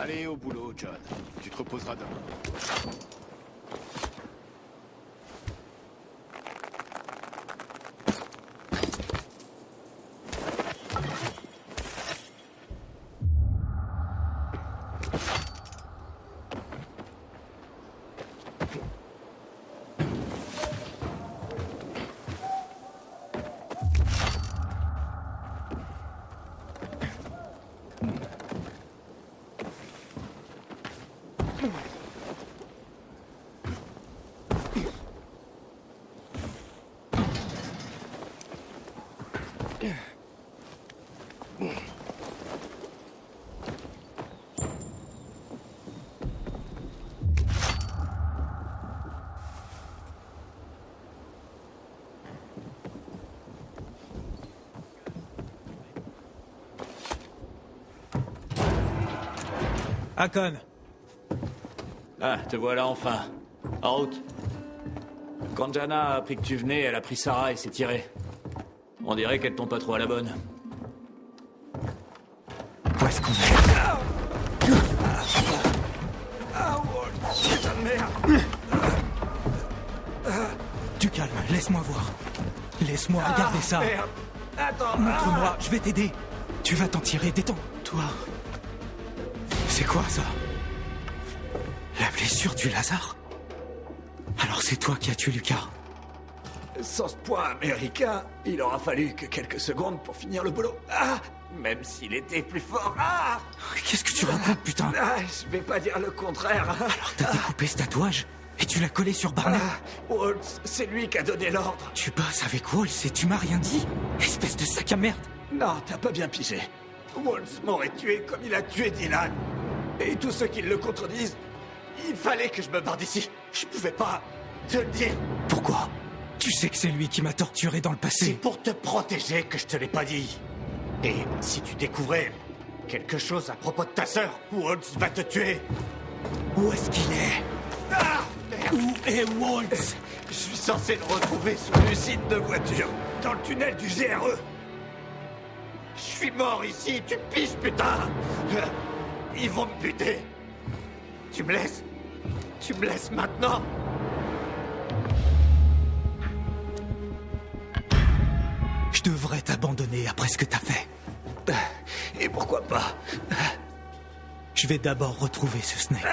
Allez, au boulot, John. Tu te reposeras demain. Hakon, Ah, te voilà enfin. En route. Quand Jana a appris que tu venais, elle a pris Sarah et s'est tirée. On dirait qu'elle tombe pas trop à la bonne. où est-ce qu'on est? Du calme, laisse-moi voir. Laisse-moi regarder ça. Attends Montre-moi, je vais t'aider. Tu vas t'en tirer, détends-toi. C'est quoi ça La blessure du Lazare Alors c'est toi qui as tué Lucas Sans ce point américain, il aura fallu que quelques secondes pour finir le boulot. Ah Même s'il était plus fort. Ah Qu'est-ce que tu racontes, putain Ah, je vais pas dire le contraire. Alors t'as découpé ce tatouage et tu l'as collé sur Barnett Ah, Waltz, c'est lui qui a donné l'ordre. Tu bosses avec Walls et tu m'as rien dit Espèce de sac à merde Non, t'as pas bien pigé. Waltz m'aurait tué comme il a tué Dylan. Et tous ceux qui le contredisent, il fallait que je me barre d'ici. Je pouvais pas te le dire. Pourquoi? Tu sais que c'est lui qui m'a torturé dans le C'est passé. pour te protéger que je te l'ai pas dit. Et si tu découvrais quelque chose à propos de ta sœur, Waltz va te tuer? Où est-ce qu'il est? Ah Merde Où est Waltz? Je suis censé le retrouver sous l'usine de voiture, dans le tunnel du GRE. Je suis mort ici, tu piges, putain Ils vont me buter. Tu me laisses Tu me laisses maintenant Je devrais t'abandonner après ce que t'as fait. Et pourquoi pas? Je vais d'abord retrouver ce Snake.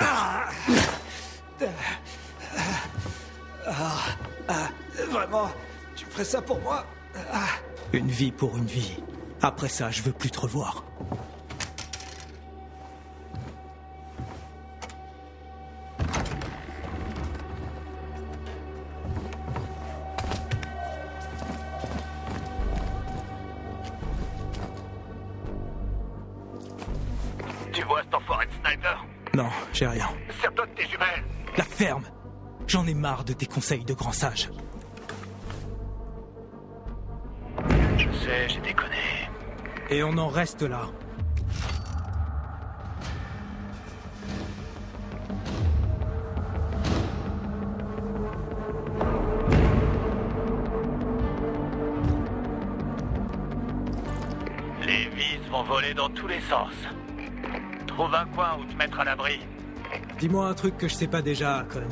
Vraiment Tu ferais ça pour moi? Une vie pour une vie. Après ça, je veux plus te revoir. Non, j'ai rien. Sers-toi de tes jumelles La ferme J'en ai marre de tes conseils de grand sage. Je sais, j'ai déconné. Et on en reste là. Les vis vont voler dans tous les sens. Trouve un coin où te mettre à l'abri. Dis-moi un truc que je sais pas déjà, Hakon.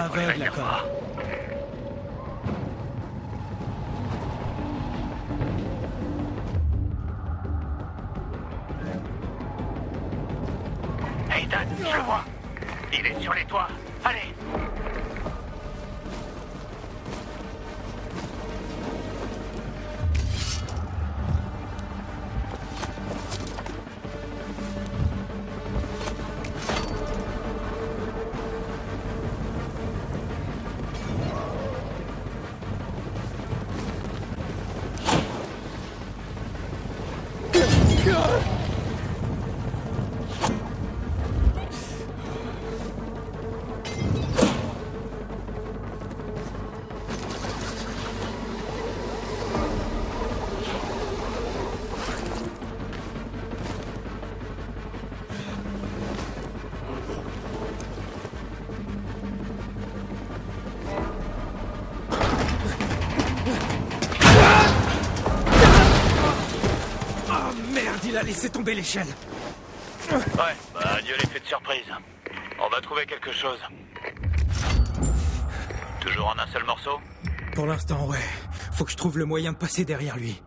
Je suis pas aveugle, merde, il a laissé tomber l'échelle. Ouais, bah adieu l'effet de surprise. On va trouver quelque chose. Toujours en un seul morceau? Pour l'instant, ouais. Faut que je trouve le moyen de passer derrière lui.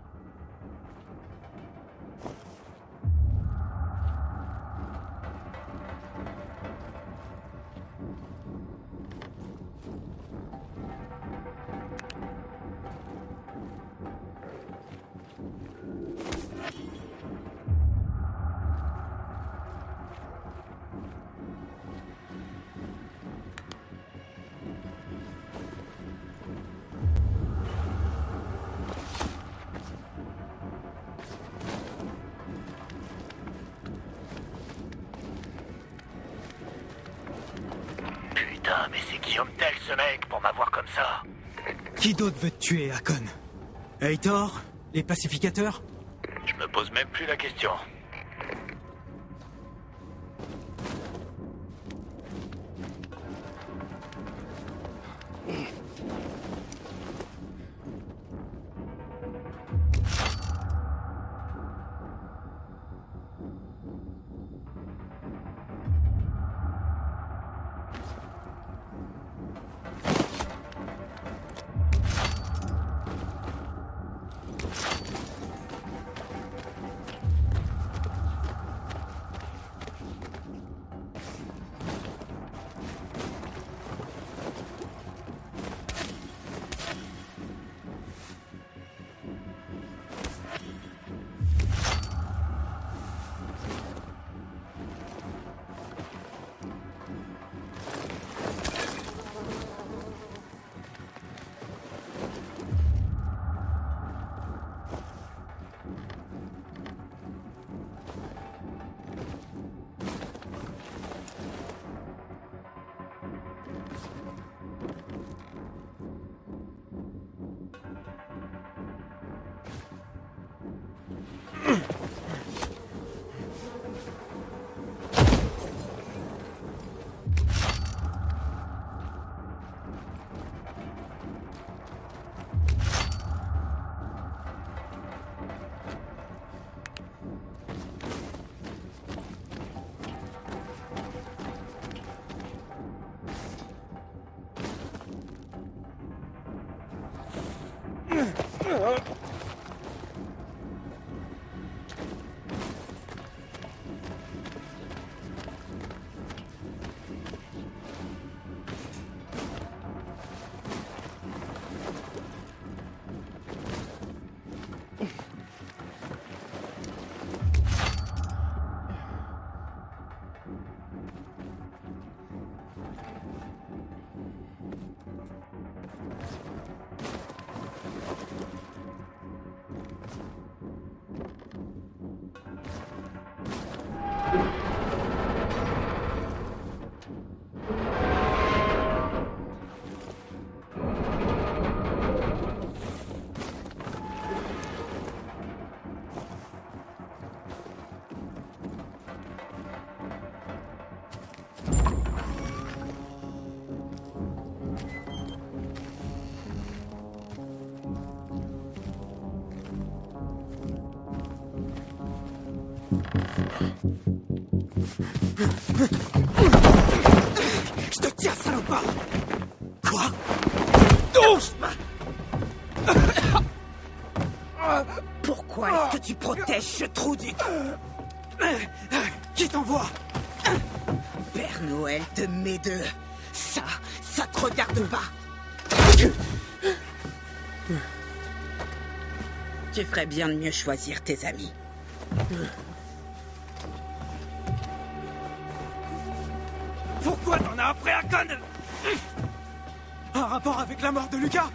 Tuer, Hakon Heitor Les pacificateurs? Je me pose même plus la question. Tiens, salopard Quoi Pourquoi est-ce que tu protèges ce trou du... Qui t'envoie Père Noël de mes deux Ça, ça te regarde pas. Tu ferais bien de mieux choisir tes amis. Pourquoi t'en as après Akon Un rapport avec la mort de Lucas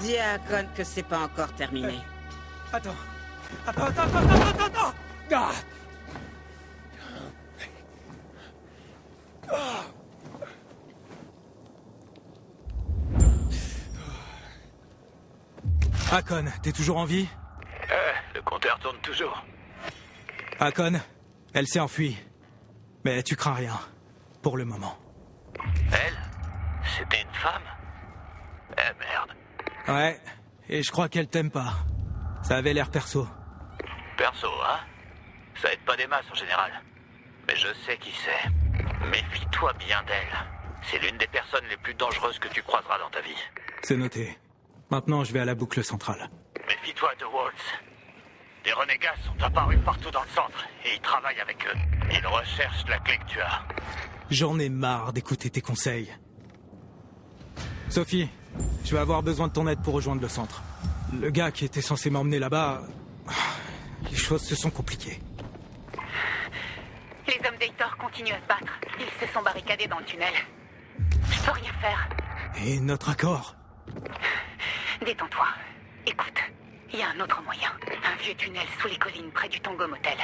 Dis à Akon que c'est pas encore terminé. Attends. Attends, attends, attends, attends, attends, attends Ah Akon, t'es toujours en vie Eh, le compteur tourne toujours. Akon, elle s'est enfuie. Mais tu crains rien. Pour le moment. Elle C'était une femme Eh merde. Ouais, et je crois qu'elle t'aime pas. Ça avait l'air perso. Perso, hein? Ça aide pas des masses en général. Mais je sais qui c'est. Méfie-toi bien d'elle. C'est l'une des personnes les plus dangereuses que tu croiseras dans ta vie. C'est noté. Maintenant, je vais à la boucle centrale. Méfie-toi de Waltz. Des renégats sont apparus partout dans le centre et ils travaillent avec eux. Ils recherchent la clé que tu as. J'en ai marre d'écouter tes conseils. Sophie, je vais avoir besoin de ton aide pour rejoindre le centre. Le gars qui était censé m'emmener là-bas... Les choses se sont compliquées. Les hommes d'Eitor continuent à se battre. Ils se sont barricadés dans le tunnel. Je peux rien faire. Et notre accord? Détends-toi. Écoute, il y a un autre moyen. Un vieux tunnel sous les collines près du Tango Motel.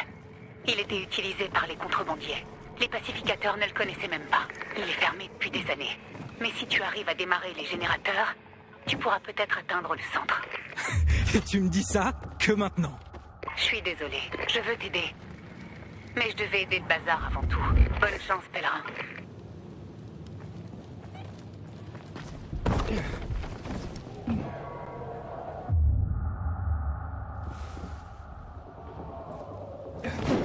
Il était utilisé par les contrebandiers. Les pacificateurs ne le connaissaient même pas. Il est fermé depuis des années. Mais si tu arrives à démarrer les générateurs, tu pourras peut-être atteindre le centre. Et tu me dis ça que maintenant Je suis désolée. Je veux t'aider. Mais je devais aider le bazar avant tout. Bonne chance, pèlerin. Hmm. Yeah.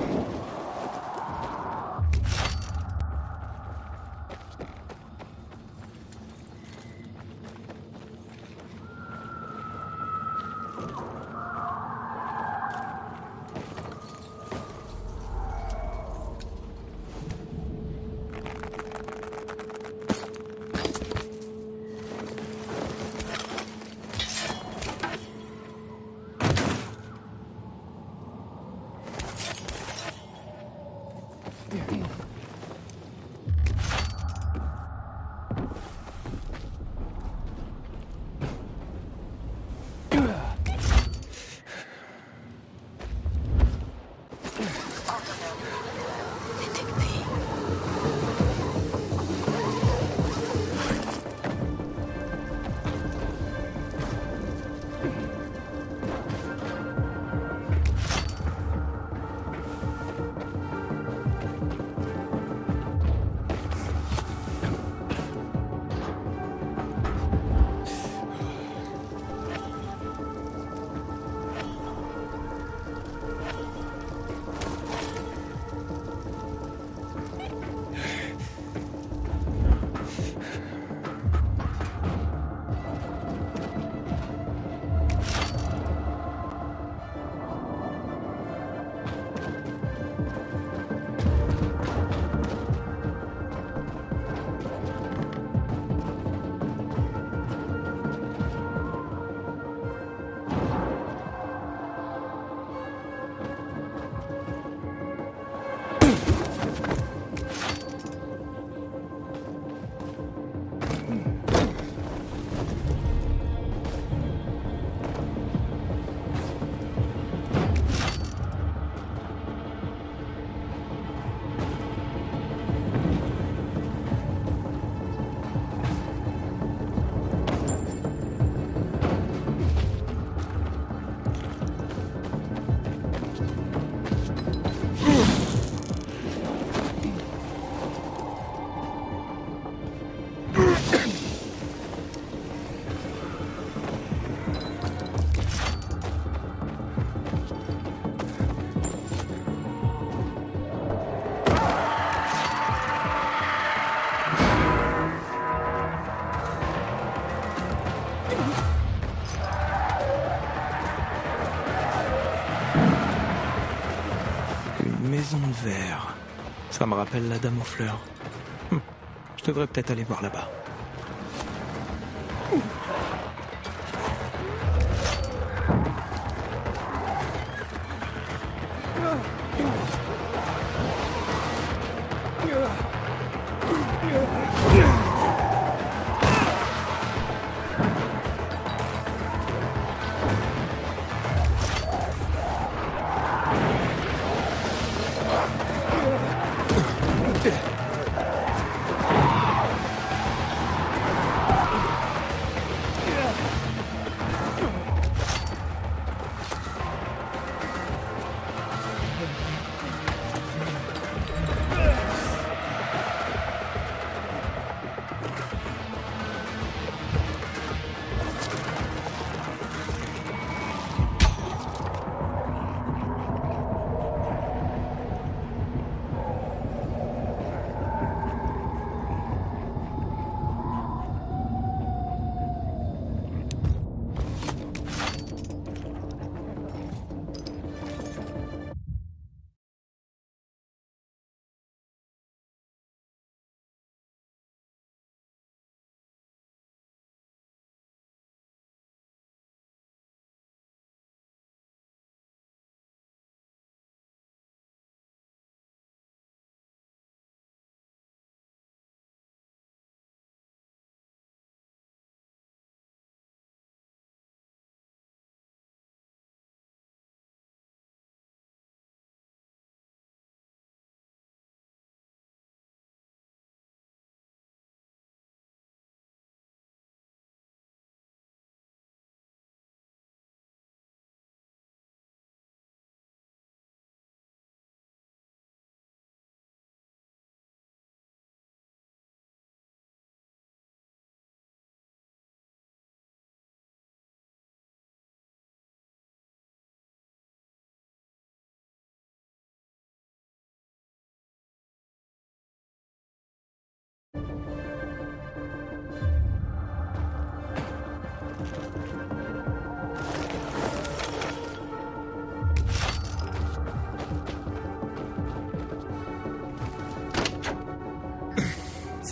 Ça me rappelle la dame aux fleurs. Hum, Je devrais peut-être aller voir là-bas.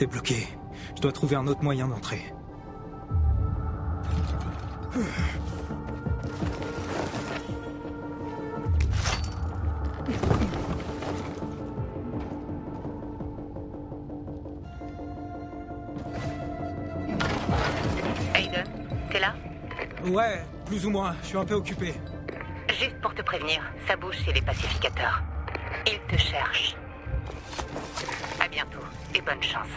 C'est bloqué. Je dois trouver un autre moyen d'entrer. Aiden, t'es là? Ouais, plus ou moins. Je suis un peu occupé. Juste pour te prévenir, ça bouge chez les pacificateurs. Ils te cherchent. À bientôt et bonne chance.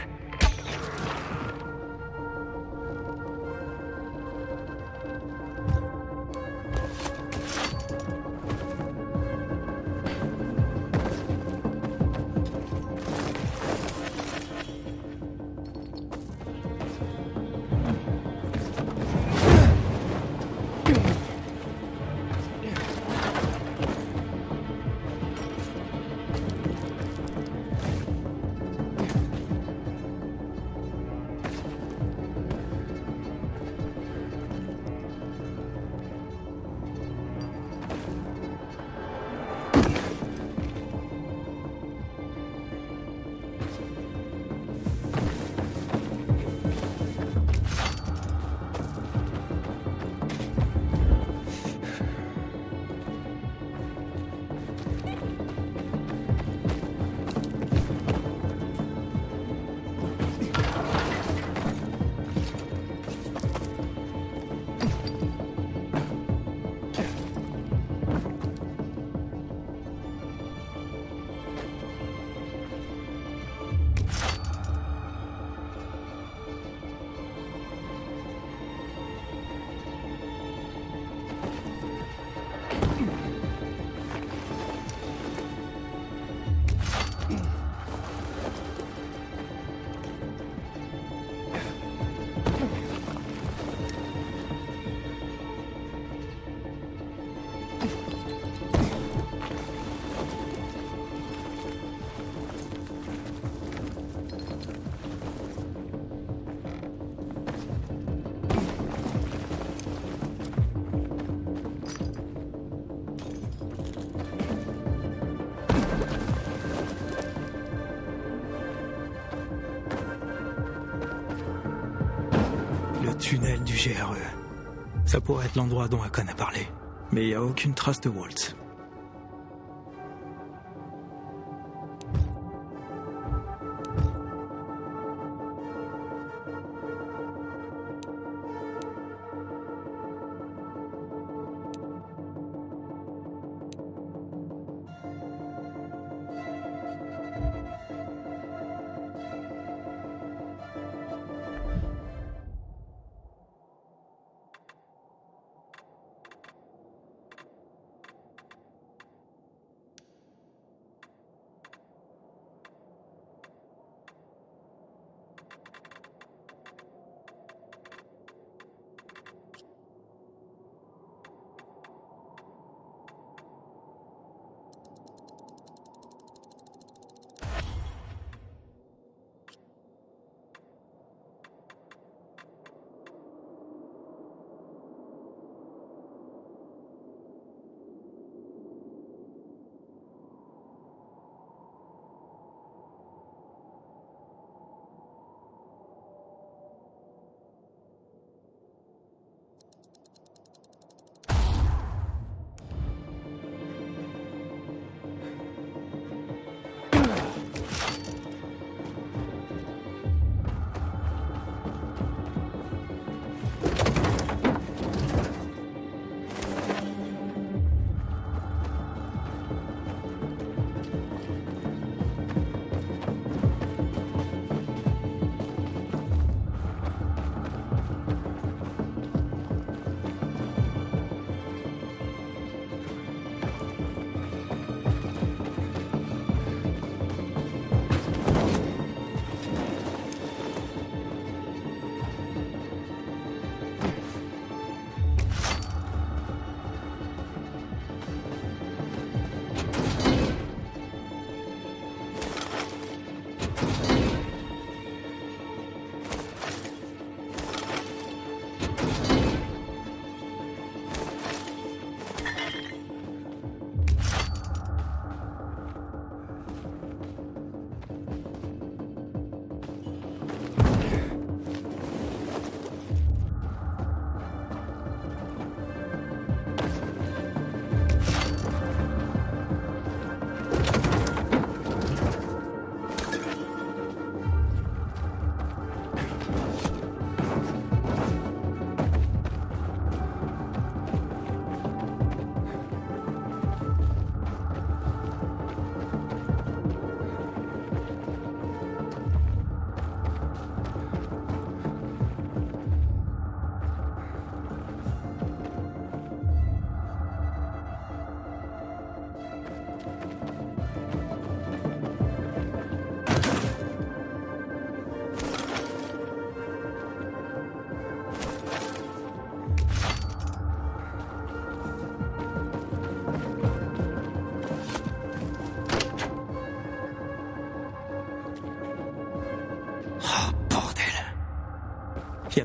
Pourrait être l'endroit dont Akon a parlé. Mais il n'y a aucune trace de Waltz.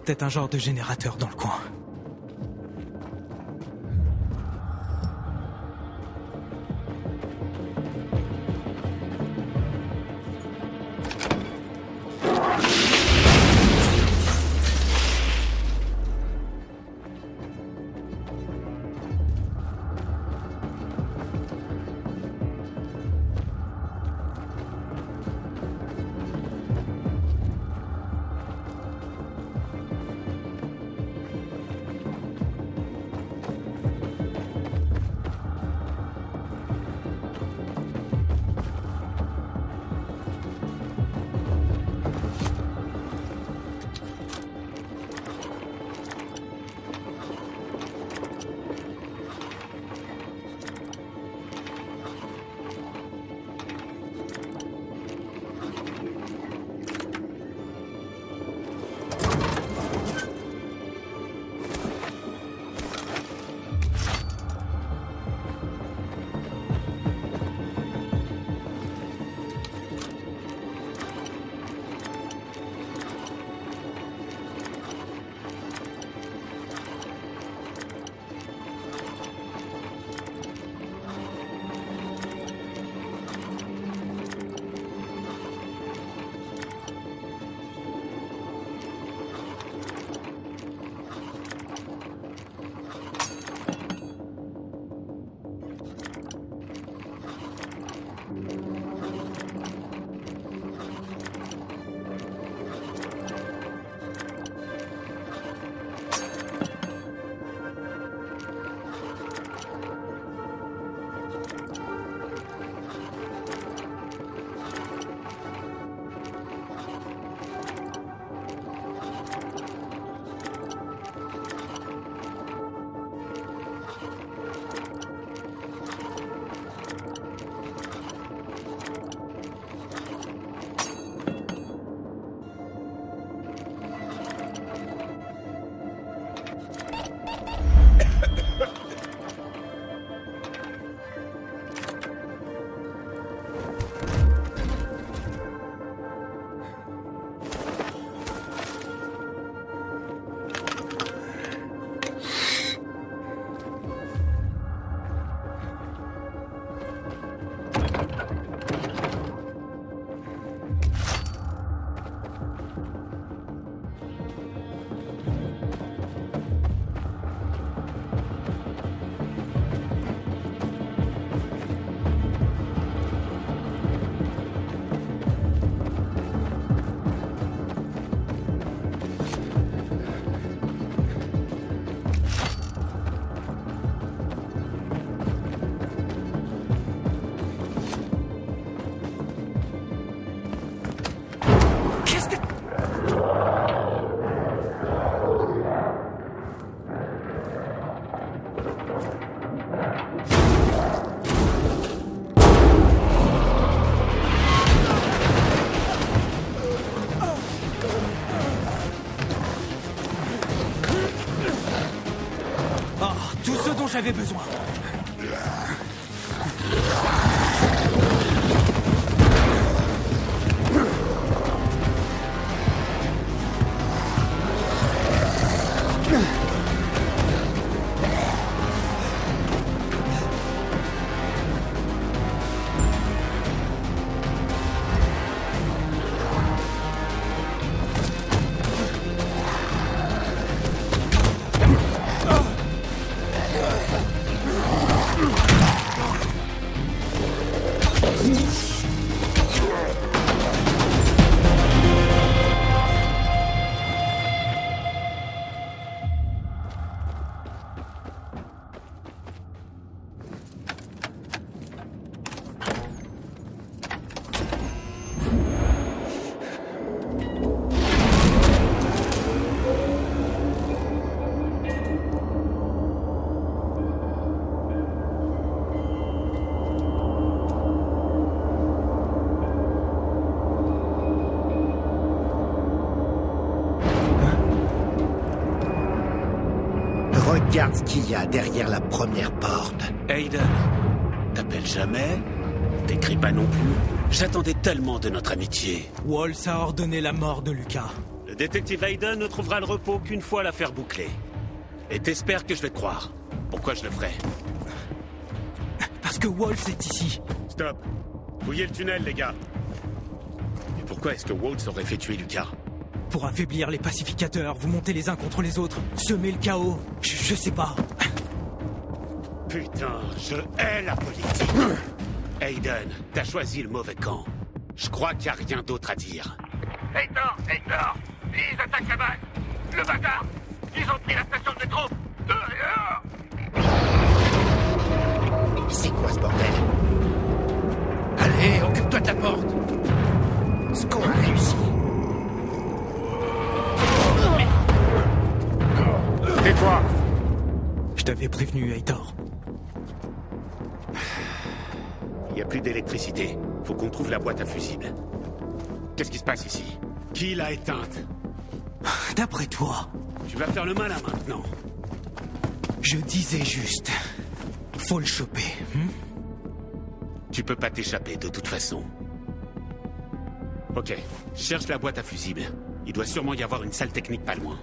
Peut-être un genre de générateur dans le j'avais besoin. Regarde ce qu'il y a derrière la première porte. Aiden, t'appelles jamais? T'écris pas non plus J'attendais tellement de notre amitié. Walls a ordonné la mort de Lucas. Le détective Aiden ne trouvera le repos qu'une fois l'affaire bouclée. Et t'espères que je vais te croire. Pourquoi je le ferais Parce que Walls est ici. Stop Fouillez le tunnel, les gars Et pourquoi est-ce que Waltz aurait fait tuer Lucas? Pour affaiblir les pacificateurs, vous montez les uns contre les autres, semer le chaos. Je, je sais pas. Putain, je hais la politique Aiden, t'as choisi le mauvais camp. Je crois qu'il n'y a rien d'autre à dire. Hector, Hector prévenu, Heitor. Il n'y a plus d'électricité. Faut qu'on trouve la boîte à fusibles. Qu'est-ce qui se passe ici? Qui l'a éteinte? D'après toi, Tu vas faire le malin maintenant. je disais juste. Faut le choper. hmm? Tu peux pas t'échapper de toute façon. Ok, cherche la boîte à fusibles. Il doit sûrement y avoir une salle technique pas loin.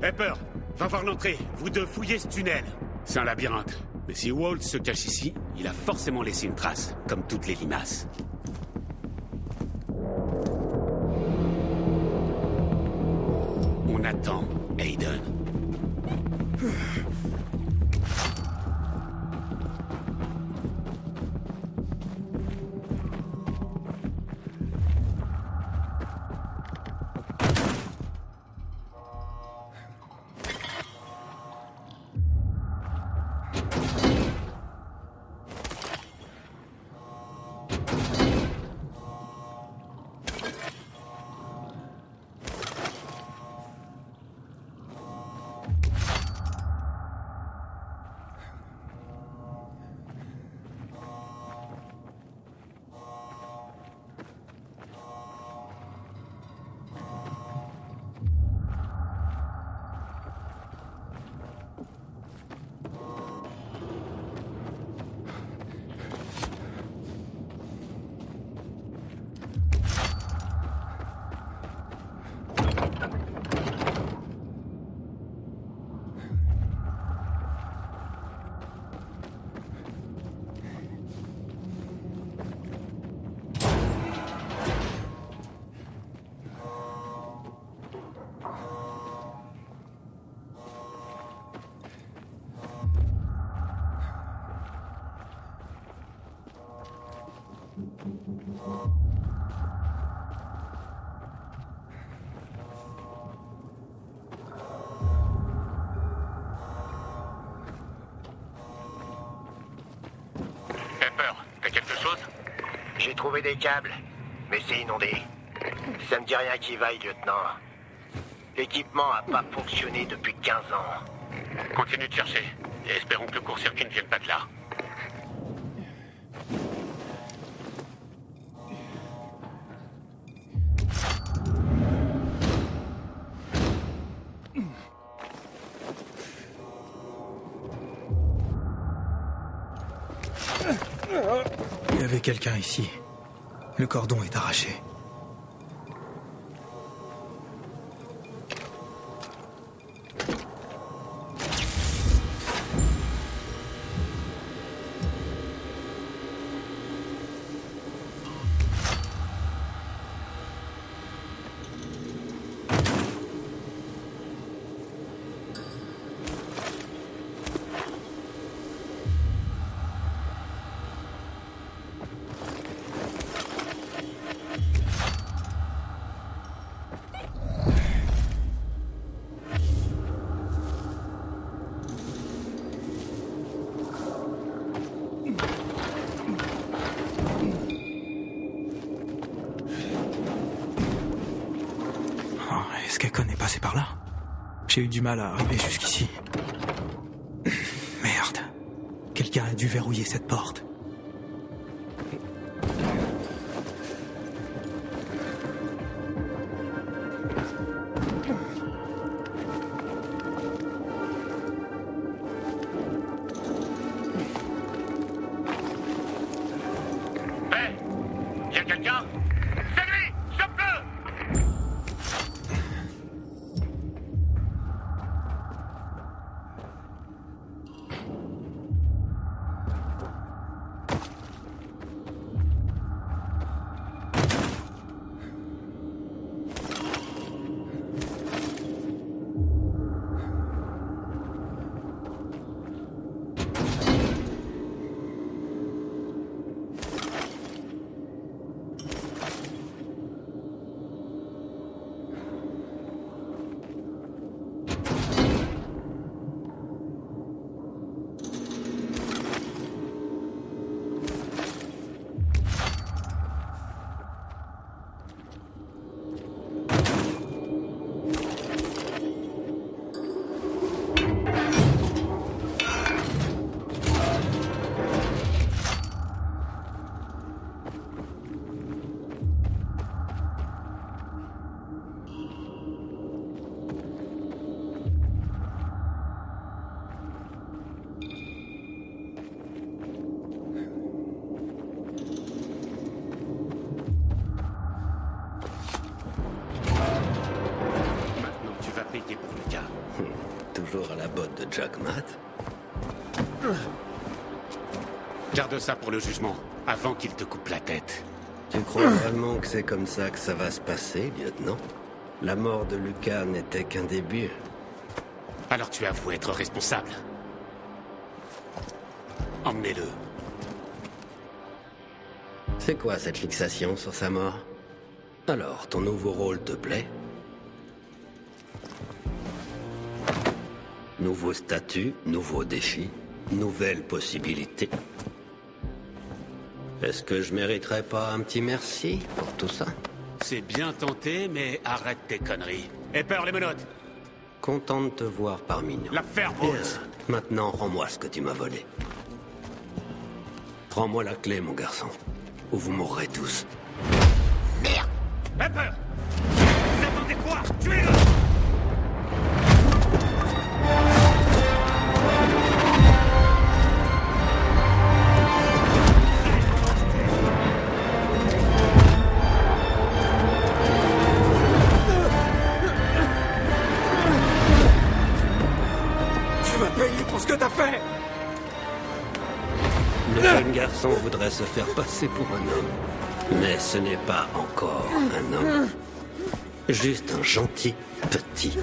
Pepper, va voir l'entrée. Vous deux fouillez ce tunnel. C'est un labyrinthe. Mais si Walt se cache ici, il a forcément laissé une trace, comme toutes les limaces. On attend, Aiden. Câbles, mais c'est inondé. Ça me dit rien qui vaille, lieutenant. L'équipement a pas fonctionné depuis 15 ans. Continue de chercher. Et espérons que le court-circuit ne vienne pas de là. Il y avait quelqu'un ici. Le cordon est arraché. Est-ce qu'Akon est passé par là J'ai eu du mal à arriver jusqu'ici. Merde. Quelqu'un a dû verrouiller cette porte. Ça pour le jugement, avant qu'il te coupe la tête. Tu crois vraiment que c'est comme ça que ça va se passer, lieutenant? La mort de Lucas n'était qu'un début. Alors tu avoues être responsable. Emmenez-le. C'est quoi cette fixation sur sa mort? Alors, ton nouveau rôle te plaît? Nouveau statut, nouveau défi, nouvelle possibilité. Est-ce que je mériterais pas un petit merci pour tout ça? C'est bien tenté, mais arrête tes conneries. Et peur les menottes Content de te voir parmi nous. L'affaire. Rose Maintenant, rends-moi ce que tu m'as volé. Prends-moi la clé, mon garçon. Ou vous mourrez tous. Pepper Vous se faire passer pour un homme. Mais ce n'est pas encore un homme. Juste un gentil petit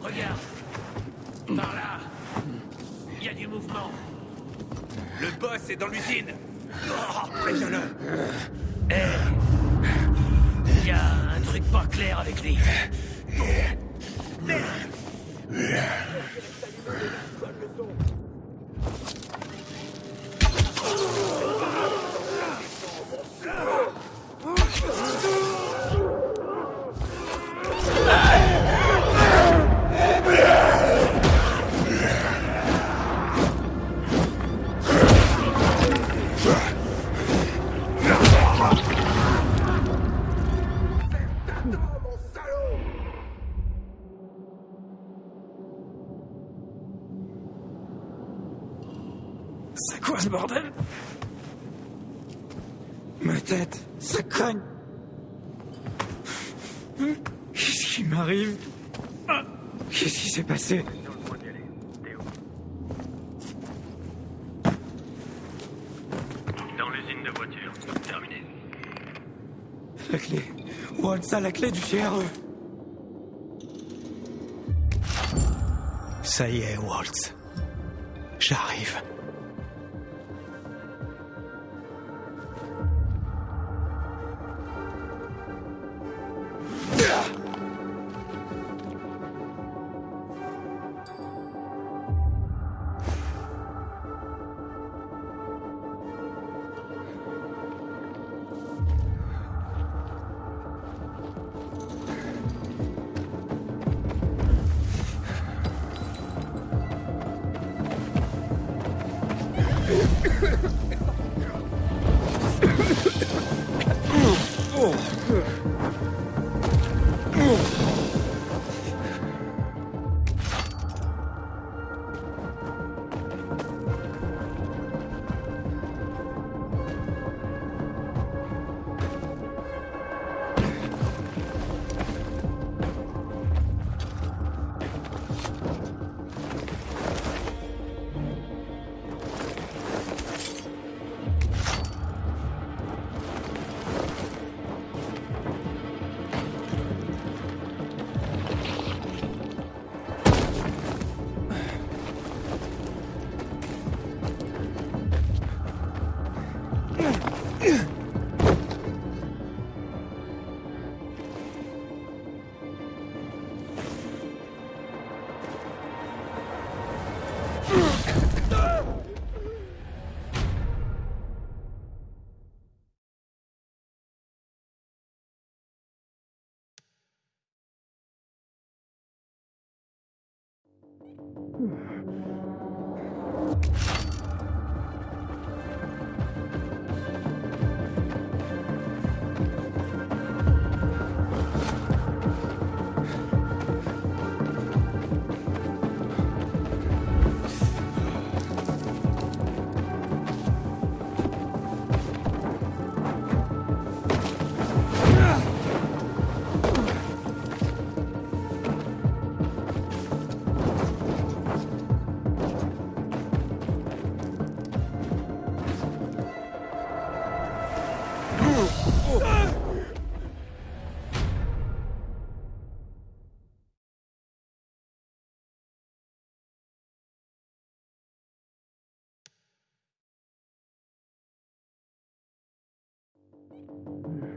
Regarde. Par là. Il y a du mouvement. Le boss est dans l'usine. Oh, préviens-le. être ça la clé du GRE. Ça y est, Waltz. J'arrive. Yeah.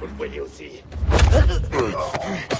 Dites-moi que vous le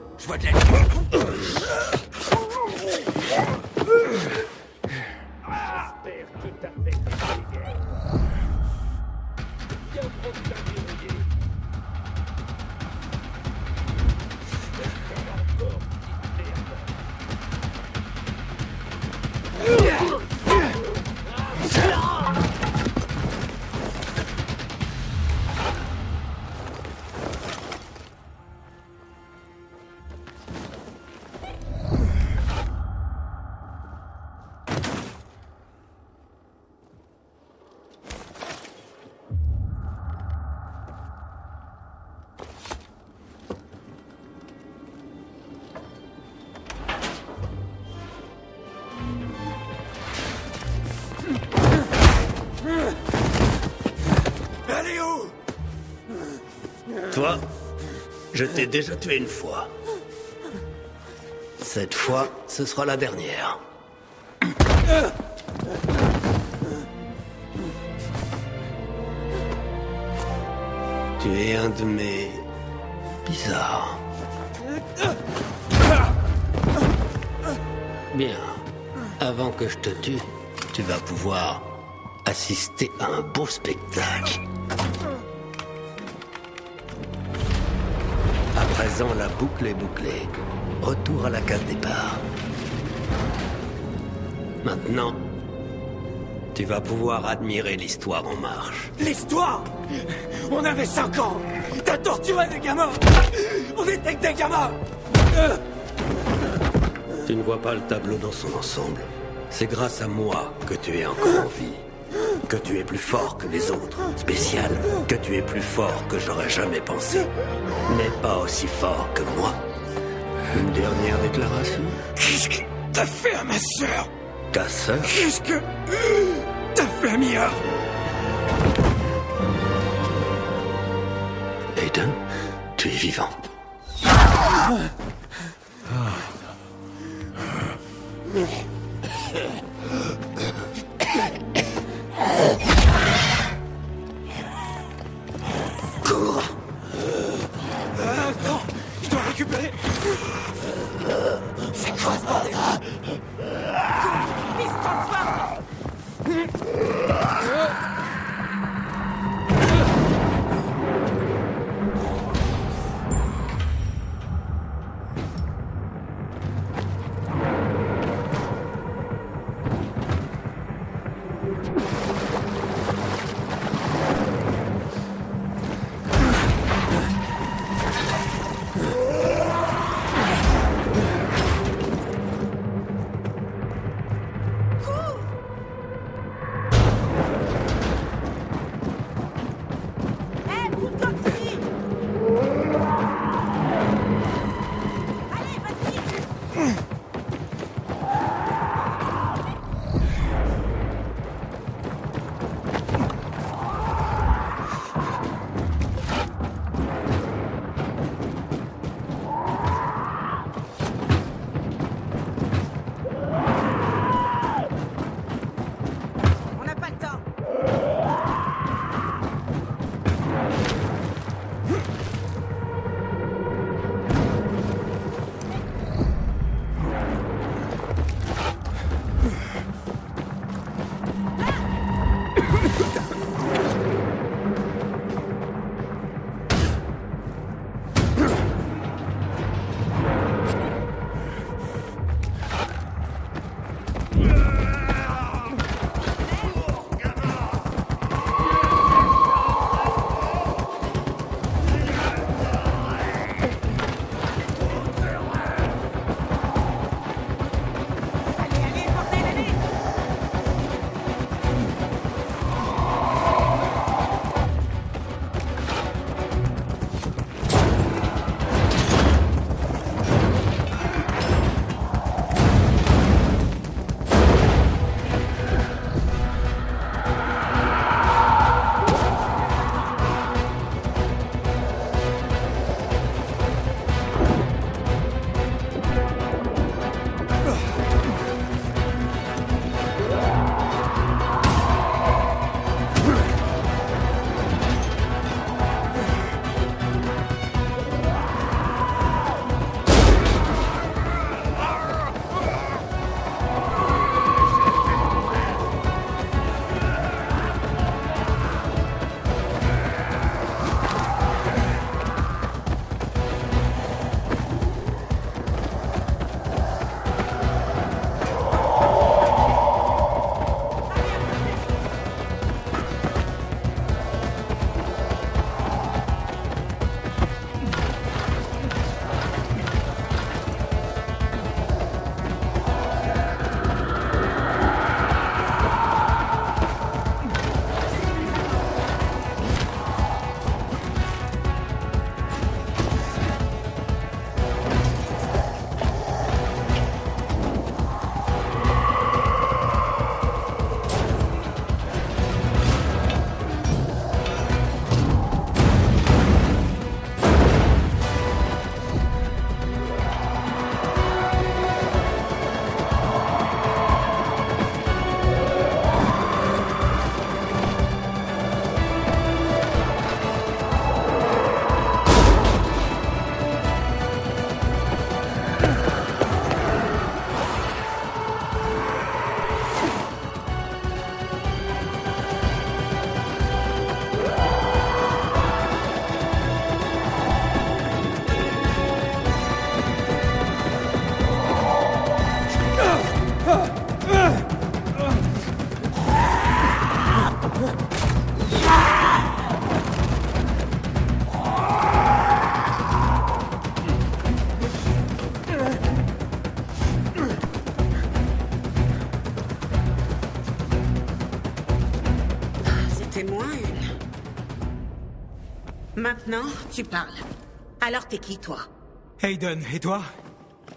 je vois de la je t'ai déjà tué une fois. Cette fois, ce sera la dernière. Tu es un de mes... bizarres. Bien. Avant que je te tue, tu vas pouvoir assister à un beau spectacle. La boucle est bouclée. Retour à la case départ. Maintenant, tu vas pouvoir admirer l'histoire en marche. L'histoire? On avait 5 ans T'as torturé des gamins On était que des gamins Tu ne vois pas le tableau dans son ensemble. C'est grâce à moi que tu es encore en vie. Que tu es plus fort que les autres. Spécial. Que tu es plus fort que j'aurais jamais pensé. Mais pas aussi fort que moi. Une dernière déclaration? Qu'est-ce que t'as fait à ma sœur? Ta sœur? Qu'est-ce que t'as fait à Mia? Aiden, tu es vivant. Cours. Maintenant, tu parles. Alors t'es qui, toi Hayden, et toi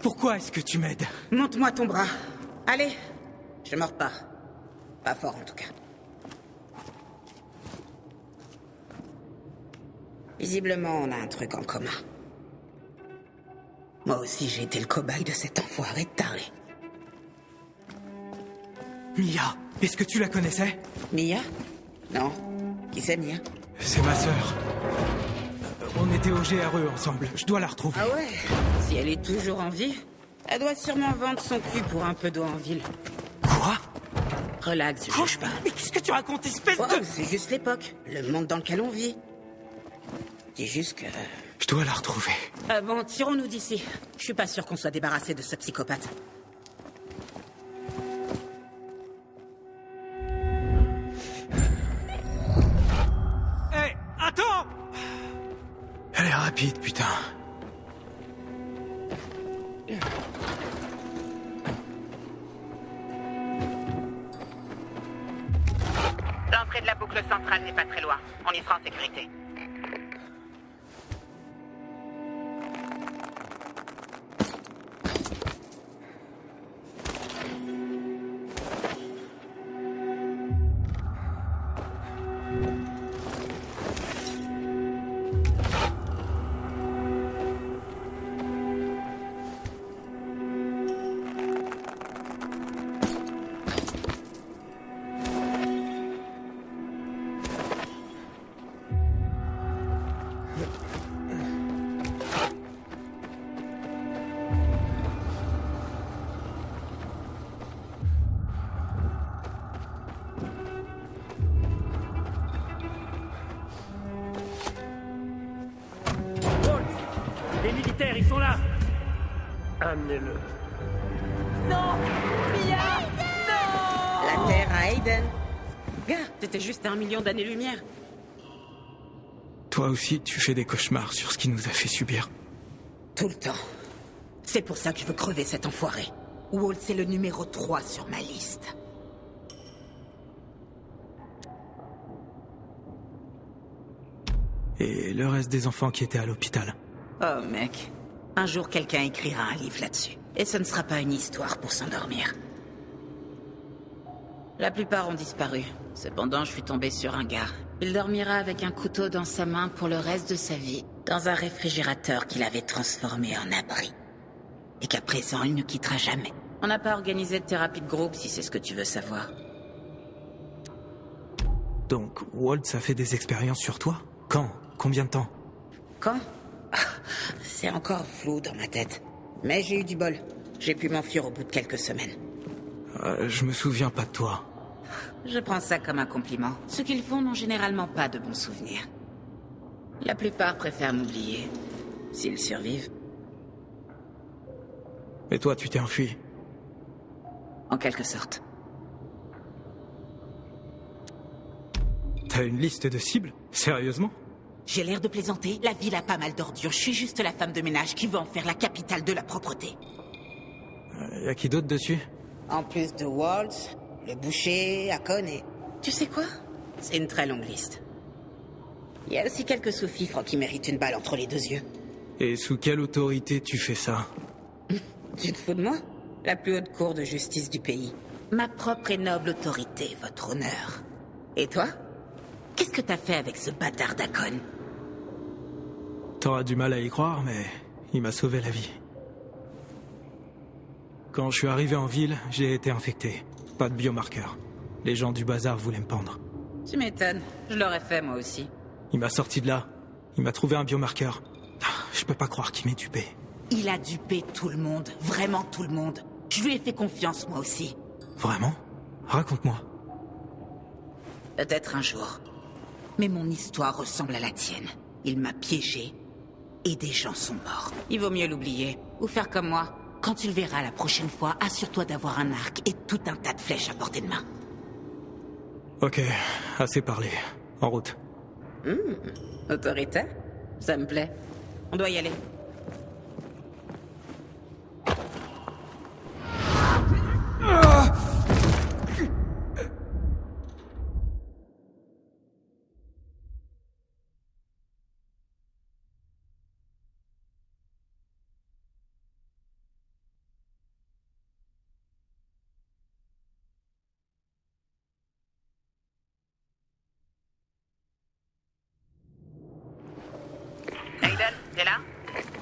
Pourquoi est-ce que tu m'aides Monte-moi ton bras. Allez, je mords pas. Pas fort, en tout cas. Visiblement, on a un truc en commun. Moi aussi, j'ai été le cobaye de cet enfoiré de taré. Mia, est-ce que tu la connaissais Mia? Non. Qui c'est, Mia? C'est ma sœur. Euh, On était au GRE ensemble. Je dois la retrouver. Ah ouais Si elle est toujours en vie, elle doit sûrement vendre son cul pour un peu d'eau en ville. Quoi? Relax, je juge pas. Mais qu'est-ce que tu racontes, espèce de... c'est juste l'époque, le monde dans lequel on vit. Dis juste que... Je dois la retrouver. Ah bon, tirons-nous d'ici. Je suis pas sûr qu'on soit débarrassé de ce psychopathe. D'années-lumière. Toi aussi, tu fais des cauchemars sur ce qui nous a fait subir. Tout le temps. C'est pour ça que je veux crever cet enfoiré. Walt, c'est le numéro 3 sur ma liste. Et le reste des enfants qui étaient à l'hôpital. Oh, mec. Un jour, quelqu'un écrira un livre là-dessus. Et ce ne sera pas une histoire pour s'endormir. La plupart ont disparu. Cependant, je suis tombé sur un gars. Il dormira avec un couteau dans sa main pour le reste de sa vie, dans un réfrigérateur qu'il avait transformé en abri. Et qu'à présent, il ne quittera jamais. On n'a pas organisé de thérapie de groupe, si c'est ce que tu veux savoir. Donc, Waltz a fait des expériences sur toi? Quand? Combien de temps? Quand? Ah, C'est encore flou dans ma tête. Mais j'ai eu du bol. J'ai pu m'enfuir au bout de quelques semaines. Euh, Je me souviens pas de toi. Je prends ça comme un compliment. Ceux qu'ils font n'ont généralement pas de bons souvenirs. La plupart préfèrent m'oublier. S'ils survivent, Et toi, tu t'es enfui. en quelque sorte. T'as une liste de cibles? Sérieusement? J'ai l'air de plaisanter. La ville a pas mal d'ordures. Je suis juste la femme de ménage qui veut en faire la capitale de la propreté. Y a qui d'autre dessus? En plus de Waltz, le boucher, Akon et... Tu sais quoi? C'est une très longue liste. Il y a aussi quelques sous-fifres qui méritent une balle entre les deux yeux. Et sous quelle autorité tu fais ça? Tu te fous de moi? La plus haute cour de justice du pays. Ma propre et noble autorité, votre honneur. Et toi? Qu'est-ce que t'as fait avec ce bâtard d'Akon T'auras du mal à y croire, mais il m'a sauvé la vie. Quand je suis arrivé en ville, j'ai été infecté. Pas de biomarqueur. Les gens du bazar voulaient me pendre. Tu m'étonnes. Je l'aurais fait moi aussi. Il m'a sorti de là. Il m'a trouvé un biomarqueur. Ah, Je peux pas croire qu'il m'ait dupé. Il a dupé tout le monde. Vraiment tout le monde. Je lui ai fait confiance moi aussi. Vraiment? Raconte-moi. Peut-être un jour. Mais mon histoire ressemble à la tienne. Il m'a piégé. Et des gens sont morts. Il vaut mieux l'oublier. Ou faire comme moi. Quand tu le verras la prochaine fois, assure-toi d'avoir un arc et tout un tas de flèches à portée de main. Ok, assez parlé. En route. Autoritaire Ça me plaît. On doit y aller.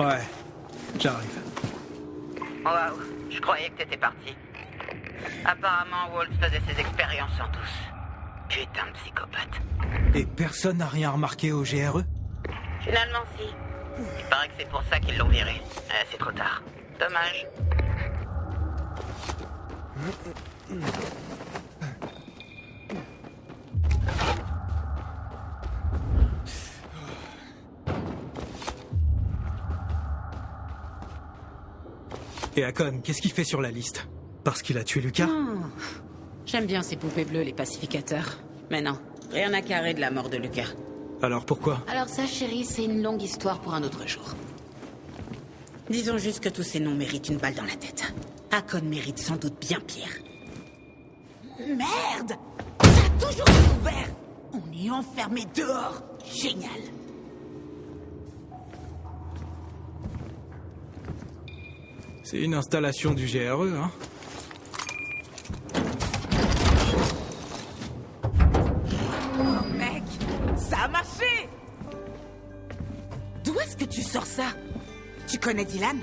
Ouais, j'arrive. Waouh, je croyais que t'étais parti. Apparemment, Walt faisait ses expériences en tous. Putain de psychopathe. Et personne n'a rien remarqué au GRE Finalement, si. Il paraît que c'est pour ça qu'ils l'ont viré. Eh, c'est trop tard. Dommage. Et Akon, qu'est-ce qu'il fait sur la liste Parce qu'il a tué Lucas. J'aime bien ces poupées bleues, les pacificateurs. Mais non, rien à carrer de la mort de Lucas. Alors pourquoi Alors ça, chérie, c'est une longue histoire pour un autre jour. Disons juste que tous ces noms méritent une balle dans la tête. Akon mérite sans doute bien pire. Merde Ça a toujours été ouvert On est enfermé dehors Génial C'est une installation du GRE, hein Oh mec Ça a marché D'où est-ce que tu sors ça? Tu connais Dylan?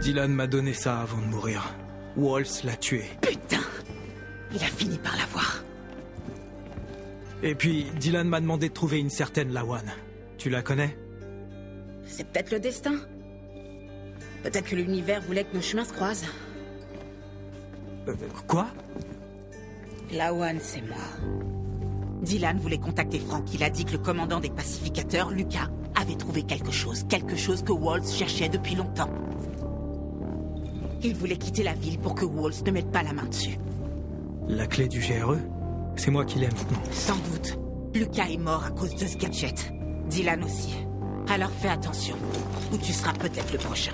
Dylan m'a donné ça avant de mourir. Waltz l'a tué. Putain Il a fini par l'avoir. Et puis, Dylan m'a demandé de trouver une certaine Lawan. Tu la connais? C'est peut-être le destin. Peut-être que l'univers voulait que nos chemins se croisent. Euh, Quoi? Lawan, c'est moi. Dylan voulait contacter Frank. Il a dit que le commandant des pacificateurs, Lucas, avait trouvé quelque chose. Quelque chose que Waltz cherchait depuis longtemps. Il voulait quitter la ville pour que Waltz ne mette pas la main dessus. La clé du GRE C'est moi qui l'aime maintenant. Sans doute. Lucas est mort à cause de ce gadget. Dylan aussi. Alors fais attention, ou tu seras peut-être le prochain.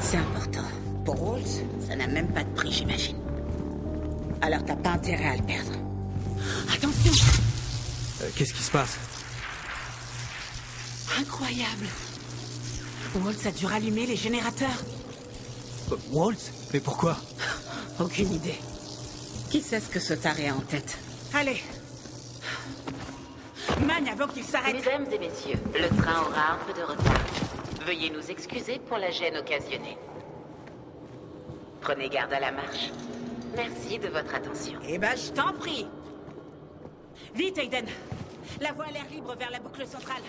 C'est important. Pour Waltz, ça n'a même pas de prix, j'imagine. Alors t'as pas intérêt à le perdre. Attention Euh, Qu'est-ce qui se passe? Incroyable Waltz a dû rallumer les générateurs. Euh, Waltz Mais pourquoi? Aucune idée. Qui sait ce que ce taré a en tête? Allez Magne avant qu'il s'arrête Mesdames et messieurs, le train aura un peu de retard. Veuillez nous excuser pour la gêne occasionnée. Prenez garde à la marche. Merci de votre attention. Eh ben, je t'en prie Vite, Aiden La voie a l'air libre vers la boucle centrale.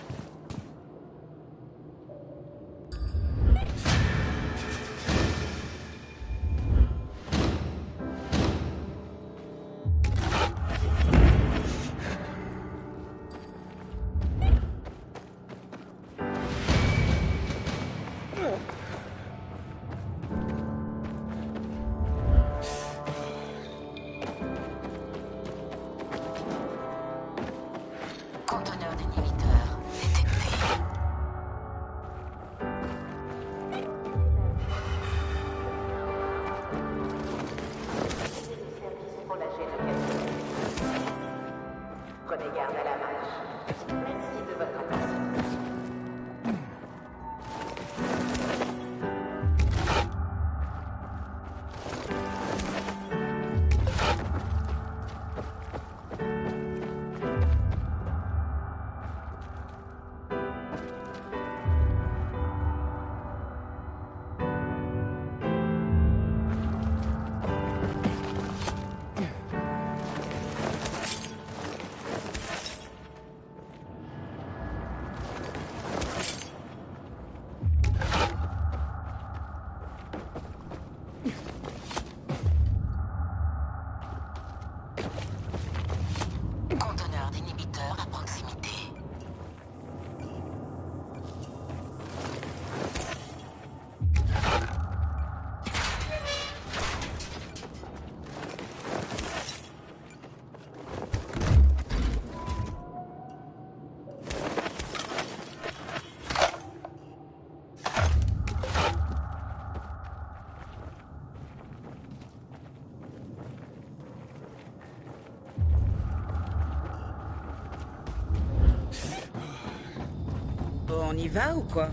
Y va ou quoi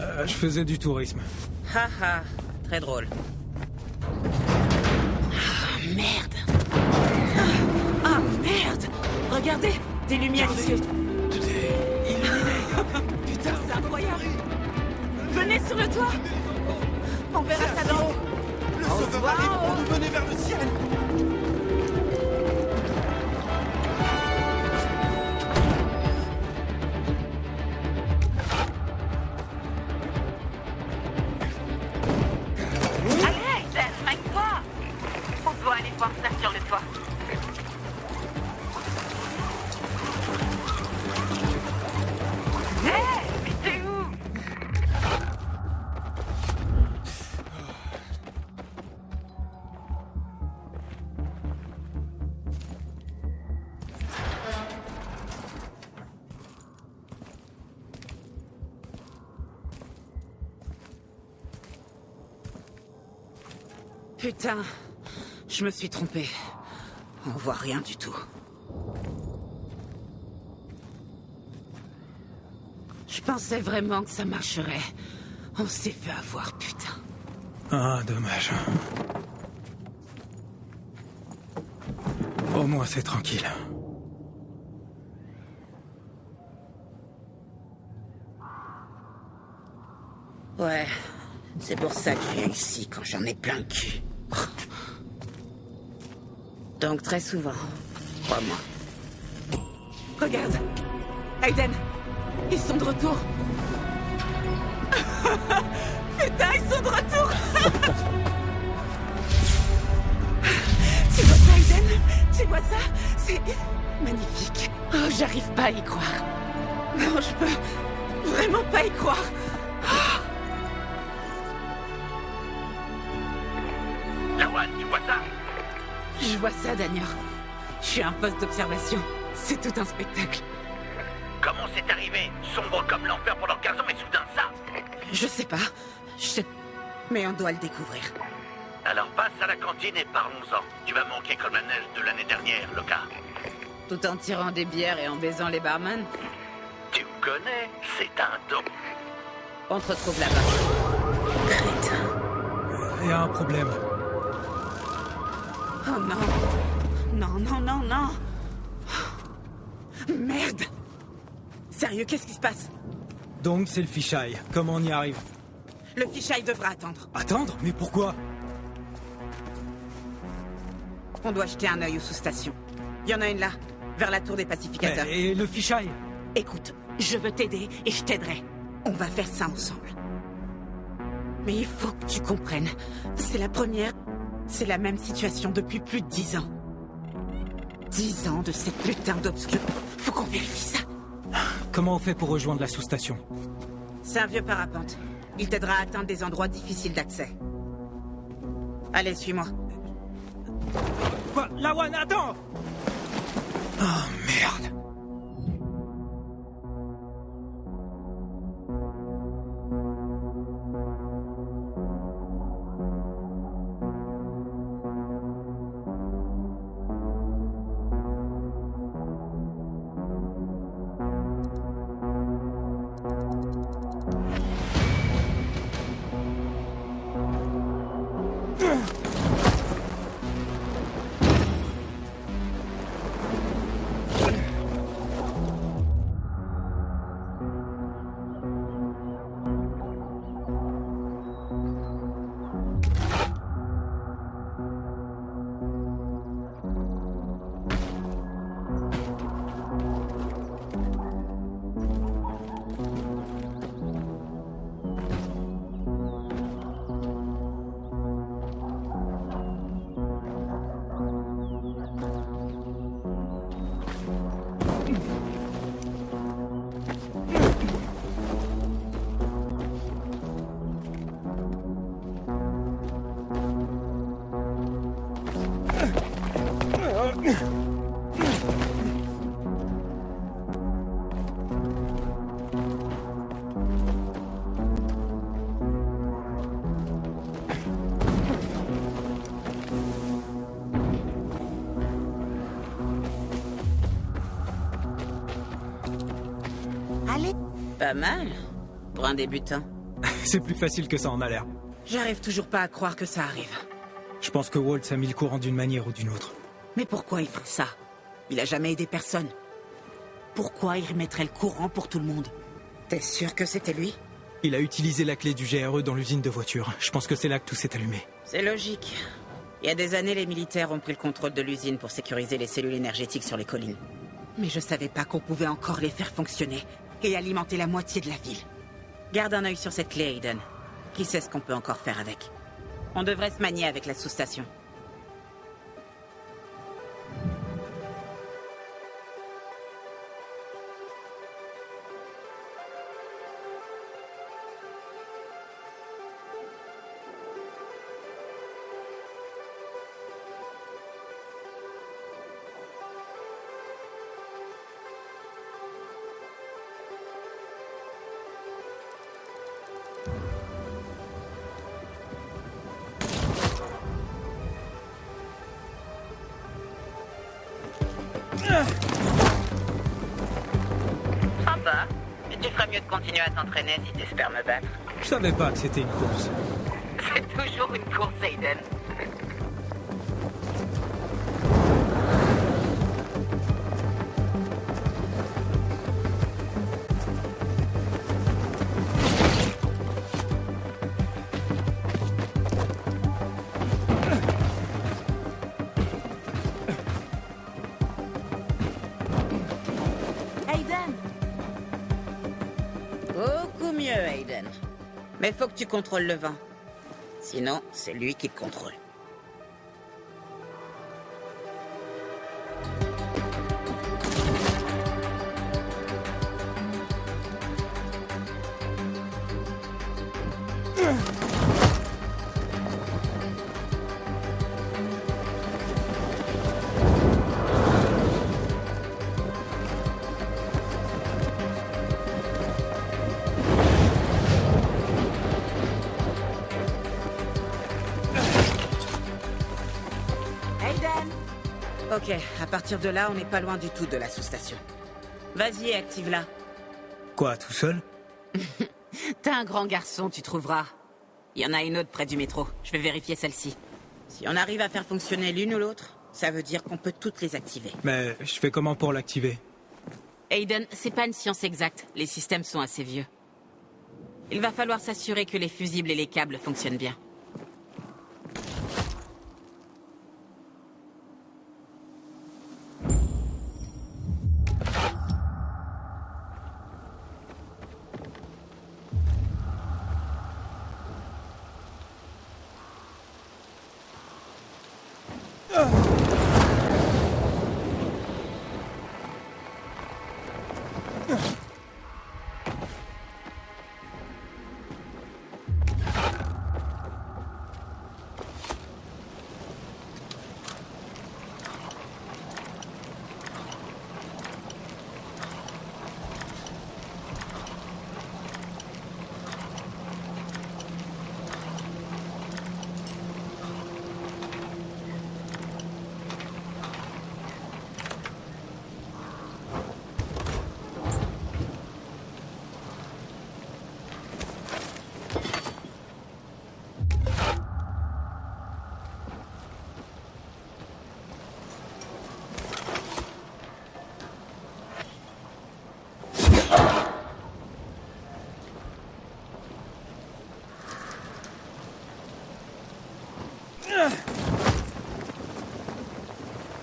Euh, Je faisais du tourisme. Haha, très drôle. Ah, merde. Ah, Regardez Des lumières ici. Putain, je me suis trompée. On voit rien du tout. Je pensais vraiment que ça marcherait. On s'est fait avoir, putain. Ah, dommage. Au moins, c'est tranquille. Ouais, c'est pour ça que je viens ici quand j'en ai plein le cul. Donc très souvent, crois-moi. Regarde Aiden Ils sont de retour Putain, ils sont de retour Tu vois ça, Aiden Tu vois ça? C'est magnifique. Oh, j'arrive pas à y croire. Non, je peux vraiment pas y croire. Je vois ça, Daniel. Je suis un poste d'observation. C'est tout un spectacle. Comment c'est arrivé? Sombre comme l'enfer pendant 15 ans et soudain ça Je sais pas. Je sais... Mais on doit le découvrir. Alors passe à la cantine et parlons-en. Tu vas manquer comme la neige de l'année dernière, Loka. Tout en tirant des bières et en baisant les barman Tu me connais C'est un don. On te retrouve là-bas. Crétin. Il y a un problème. Oh non. Non, non, non, non. Merde. Sérieux, qu'est-ce qui se passe? Donc, c'est le fichaille. Comment on y arrive? Le fichaille devra attendre. Attendre? Mais pourquoi? On doit jeter un œil aux sous-stations. Il y en a une là, vers la tour des pacificateurs. Et le fichaille Écoute, je veux t'aider et je t'aiderai. On va faire ça ensemble. Mais il faut que tu comprennes. C'est la première. C'est la même situation depuis plus de dix ans. Dix ans de cette putain d'obscur. Faut qu'on vérifie ça. Comment on fait pour rejoindre la sous-station C'est un vieux parapente. Il t'aidera à atteindre des endroits difficiles d'accès. Allez, suis-moi. Quoi? Lawan, attends Oh merde mal. Pour un débutant. C'est plus facile que ça en a l'air. J'arrive toujours pas à croire que ça arrive. Je pense que Waltz a mis le courant d'une manière ou d'une autre. Mais pourquoi il ferait ça? Il a jamais aidé personne. Pourquoi il remettrait le courant pour tout le monde? T'es sûr que c'était lui? Il a utilisé la clé du GRE dans l'usine de voitures. Je pense que c'est là que tout s'est allumé. C'est logique. Il y a des années, les militaires ont pris le contrôle de l'usine pour sécuriser les cellules énergétiques sur les collines. Mais je savais pas qu'on pouvait encore les faire fonctionner et alimenter la moitié de la ville. Garde un œil sur cette clé, Aiden. Qui sait ce qu'on peut encore faire avec? On devrait se manier avec la sous-station. Ferais mieux de continuer à t'entraîner si t'espères me battre. Je savais pas que c'était une course. C'est toujours une course, Aiden. Aiden Mais faut que tu contrôles le vent. Sinon, c'est lui qui contrôle. Partir de là, on n'est pas loin du tout de la sous-station. Vas-y, active-la. Quoi, tout seul? T'es un grand garçon, tu trouveras. Il y en a une autre près du métro. Je vais vérifier celle-ci. Si on arrive à faire fonctionner l'une ou l'autre, ça veut dire qu'on peut toutes les activer. Mais je fais comment pour l'activer? Aiden, c'est pas une science exacte. Les systèmes sont assez vieux. Il va falloir s'assurer que les fusibles et les câbles fonctionnent bien.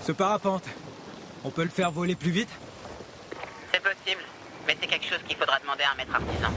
Ce parapente, on peut le faire voler plus vite? C'est possible, mais c'est quelque chose qu'il faudra demander à un maître artisan.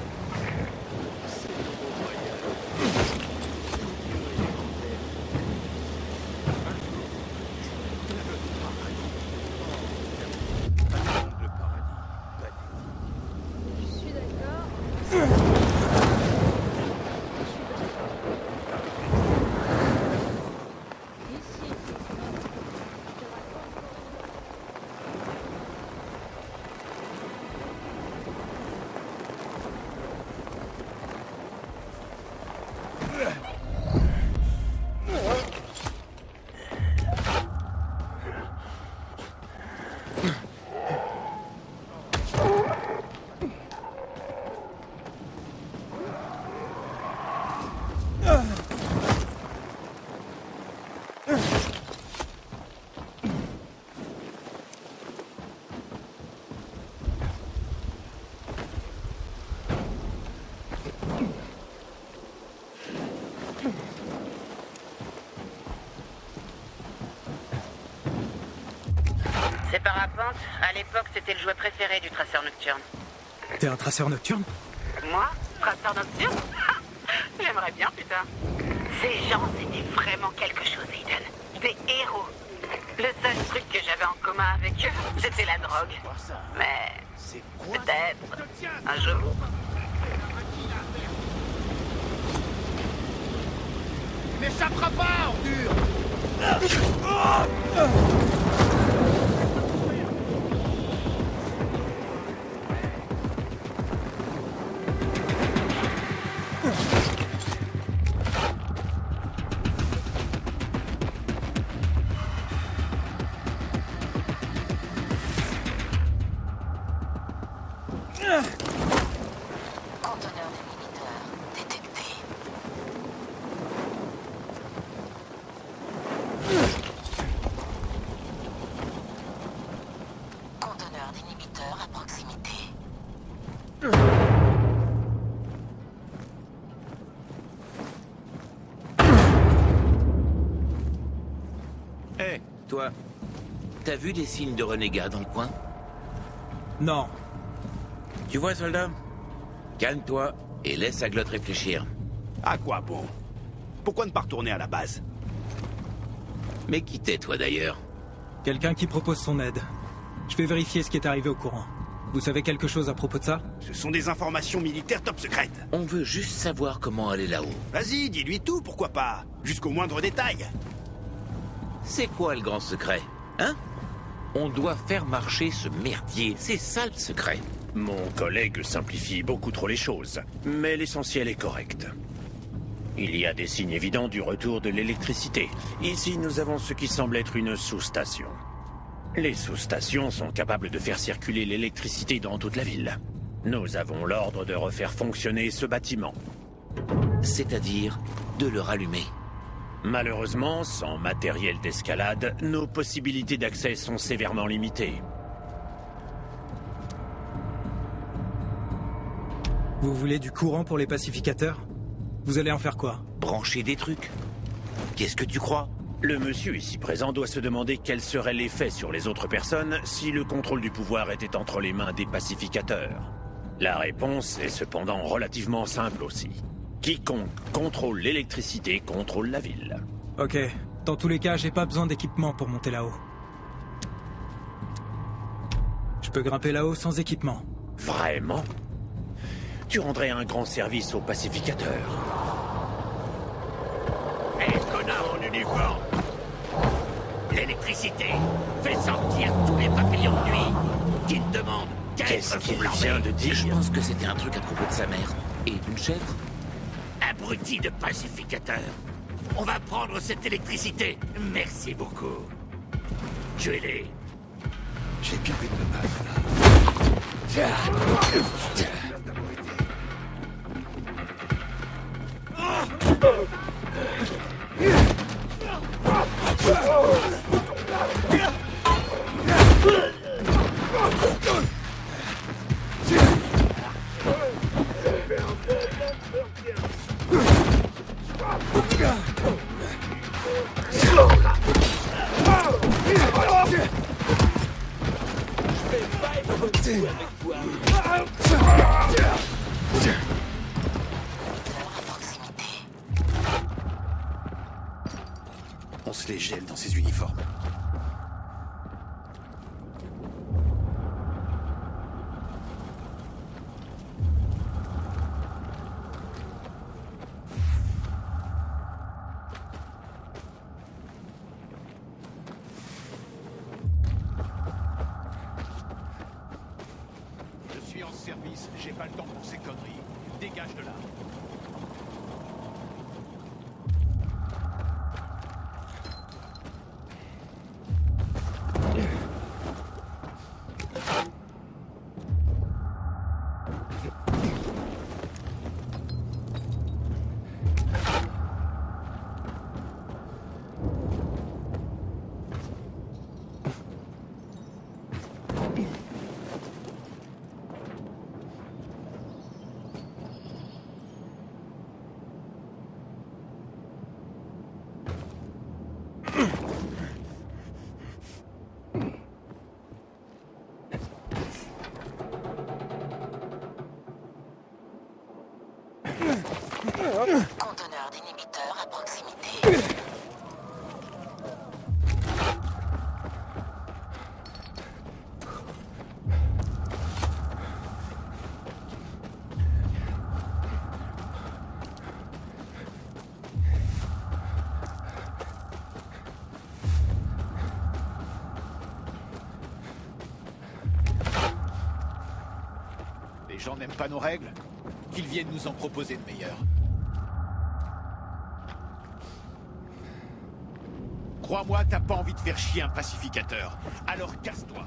Parapente, à l'époque, c'était le jouet préféré du traceur nocturne. T'es un traceur nocturne? Moi? Traceur nocturne? J'aimerais bien, putain. Ces gens, c'était vraiment quelque chose, Aiden. Des héros. Le seul truc que j'avais en commun avec eux, c'était la drogue. Mais peut-être un jour. N'échappera pas, ordure vu des signes de renégats dans le coin Non. Tu vois, soldat Calme-toi et laisse la glotte réfléchir. À quoi bon Pourquoi ne pas retourner à la base Mais qui t'es, toi, d'ailleurs Quelqu'un qui propose son aide. Je vais vérifier ce qui est arrivé au courant. Vous savez quelque chose à propos de ça Ce sont des informations militaires top secrètes. On veut juste savoir comment aller là-haut. Vas-y, dis-lui tout, pourquoi pas Jusqu'au moindre détail. C'est quoi le grand secret Hein On doit faire marcher ce merdier. C'est ça le secret. Mon collègue simplifie beaucoup trop les choses, mais l'essentiel est correct. Il y a des signes évidents du retour de l'électricité. Ici, nous avons ce qui semble être une sous-station. Les sous-stations sont capables de faire circuler l'électricité dans toute la ville. Nous avons l'ordre de refaire fonctionner ce bâtiment. C'est-à-dire de le rallumer. Malheureusement, sans matériel d'escalade, nos possibilités d'accès sont sévèrement limitées. Vous voulez du courant pour les pacificateurs? Vous allez en faire quoi? Brancher des trucs. Qu'est-ce que tu crois? Le monsieur ici présent doit se demander quel serait l'effet sur les autres personnes si le contrôle du pouvoir était entre les mains des pacificateurs. La réponse est cependant relativement simple aussi. Quiconque contrôle l'électricité contrôle la ville. Ok. Dans tous les cas, j'ai pas besoin d'équipement pour monter là-haut. Je peux grimper là-haut sans équipement. Vraiment? Tu rendrais un grand service aux pacificateurs. Hé, connard en uniforme L'électricité fait sortir tous les papillons de nuit qui ne demandent qu'à Qu'est-ce qu'il vient de dire? Je pense que c'était un truc à propos de sa mère. Et d'une chèvre Abruti de pacificateur. On va prendre cette électricité. Merci beaucoup. Tuez-les. J'ai bien envie de me battre, À proximité. Les gens n'aiment pas nos règles Qu'ils viennent nous en proposer de meilleures. Crois-moi, t'as pas envie de faire chier un pacificateur. Alors casse-toi.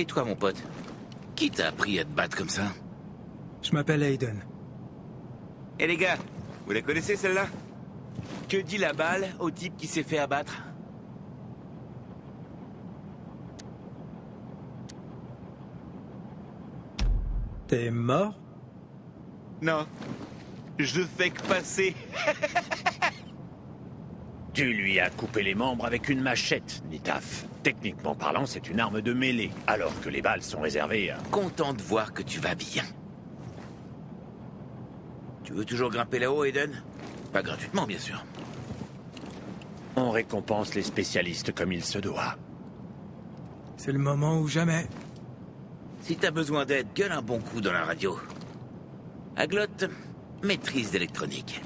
Et toi, mon pote Qui t'a appris à te battre comme ça Je m'appelle Aiden. Eh les gars, vous la connaissez celle-là? Que dit la balle au type qui s'est fait abattre? T'es mort? Non. Je fais que passer. Tu lui as coupé les membres avec une machette, Nitaf. Techniquement parlant, c'est une arme de mêlée, alors que les balles sont réservées à... Content de voir que tu vas bien. Tu veux toujours grimper là-haut, Aiden Pas gratuitement, bien sûr. On récompense les spécialistes comme il se doit. C'est le moment ou jamais. Si t'as besoin d'aide, gueule un bon coup dans la radio. Aglot, maîtrise d'électronique.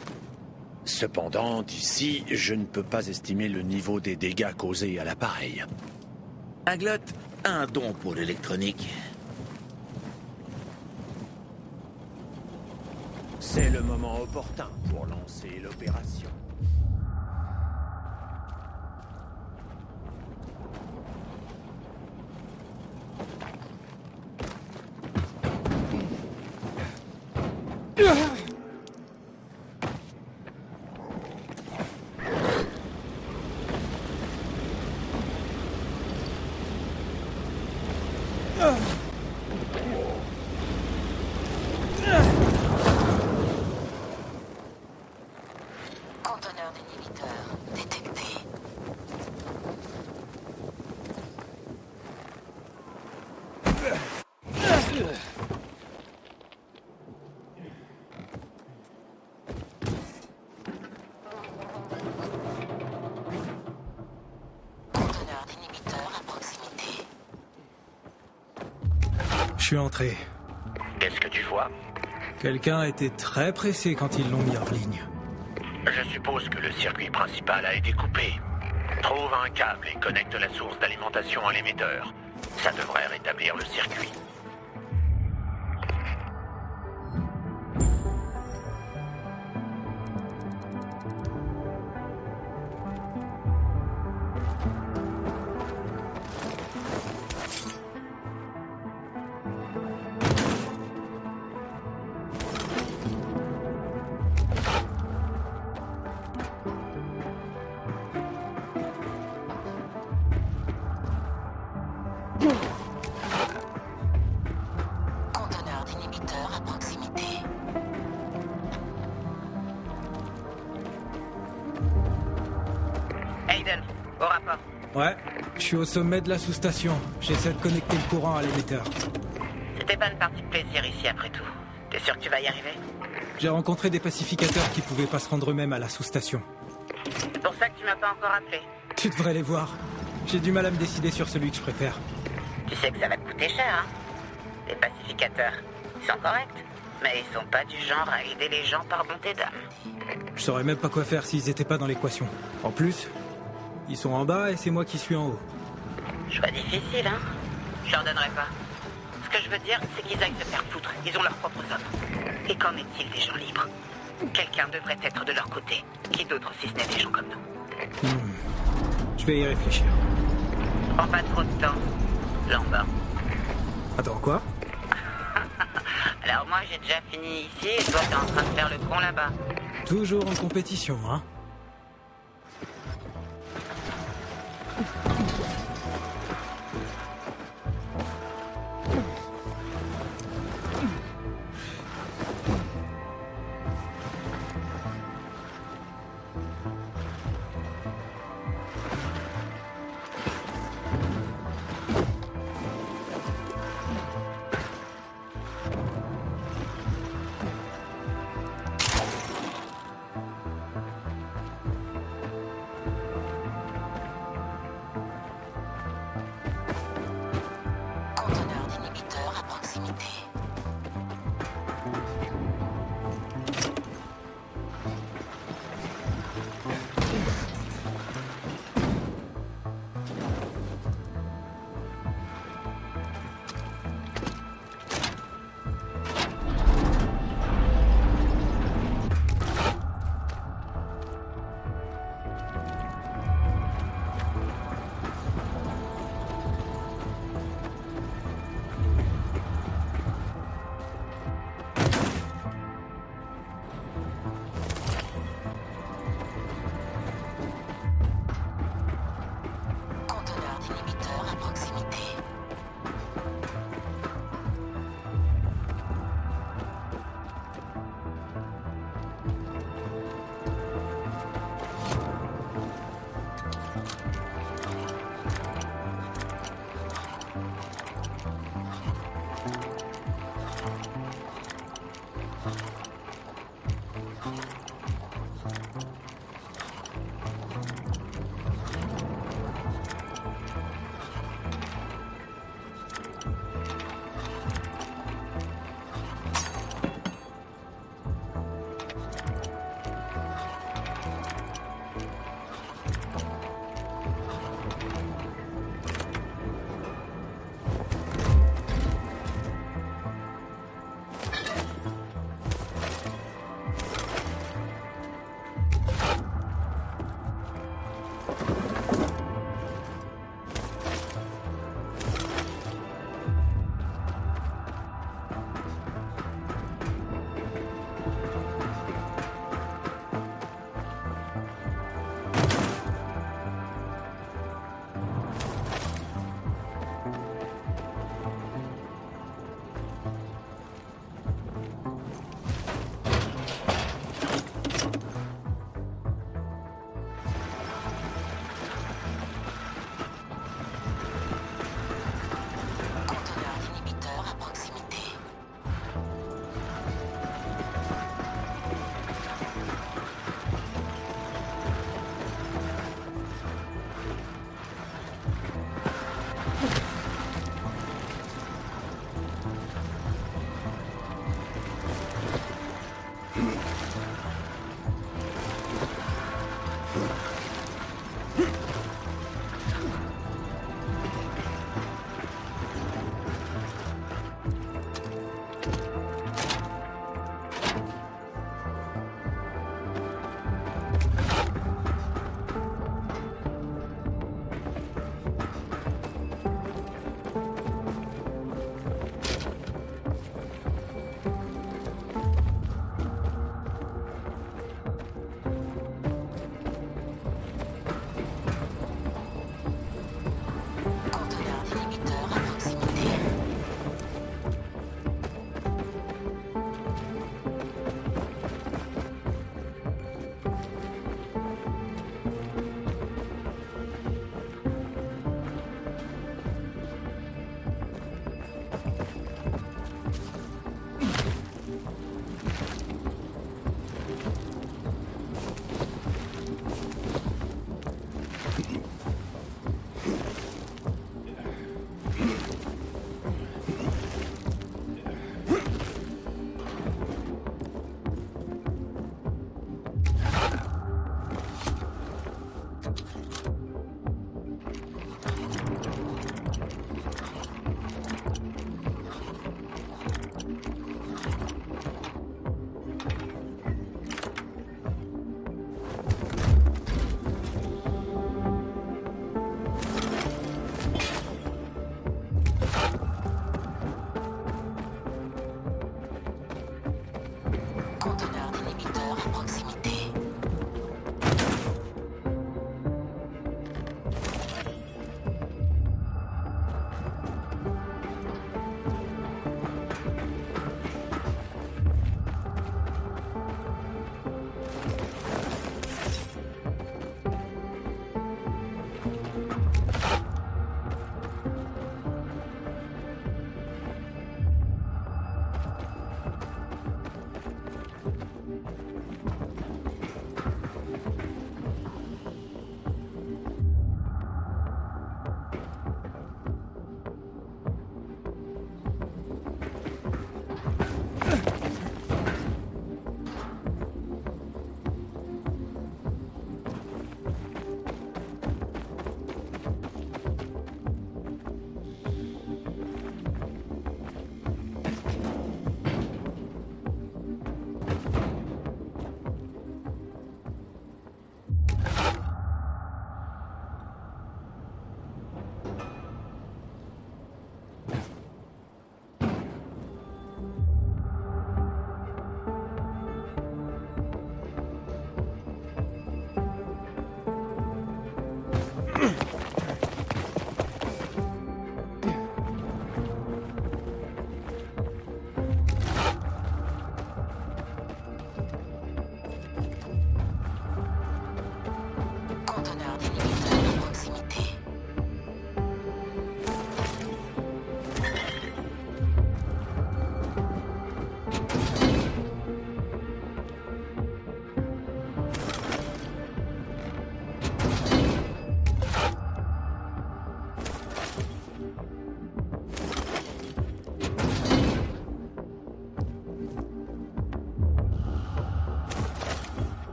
Cependant, d'ici, je ne peux pas estimer le niveau des dégâts causés à l'appareil. Aglot a un don pour l'électronique. C'est le moment opportun pour lancer l'opération. Conteneur d'inhibiteur détecté. Conteneur d'inhibiteur à proximité. Je suis entré. Qu'est-ce que tu vois? Quelqu'un a été très pressé quand ils l'ont mis hors ligne. Je suppose que le circuit principal a été coupé. Trouve un câble et connecte la source d'alimentation à l'émetteur. Ça devrait rétablir le circuit. Ouais, je suis au sommet de la sous-station. J'essaie de connecter le courant à l'émetteur. C'était pas une partie de plaisir ici après tout. T'es sûr que tu vas y arriver? J'ai rencontré des pacificateurs qui pouvaient pas se rendre eux-mêmes à la sous-station. C'est pour ça que tu m'as pas encore appelé. Tu devrais les voir. J'ai du mal à me décider sur celui que je préfère. Tu sais que ça va te coûter cher, hein Les pacificateurs, ils sont corrects, mais ils sont pas du genre à aider les gens par bonté d'âme. Je saurais même pas quoi faire s'ils étaient pas dans l'équation. En plus, ils sont en bas et c'est moi qui suis en haut. Choix difficile, hein Je leur donnerai pas. Ce que je veux dire, c'est qu'ils aillent se faire foutre. Ils ont leurs propres hommes. Et qu'en est-il des gens libres? Quelqu'un devrait être de leur côté. Qui d'autre si ce n'est des gens comme nous? Hmm. Je vais y réfléchir. Prends pas trop de temps. Lambert. Attends, quoi? Alors moi, j'ai déjà fini ici et toi, t'es en train de faire le con là-bas. Toujours en compétition, hein?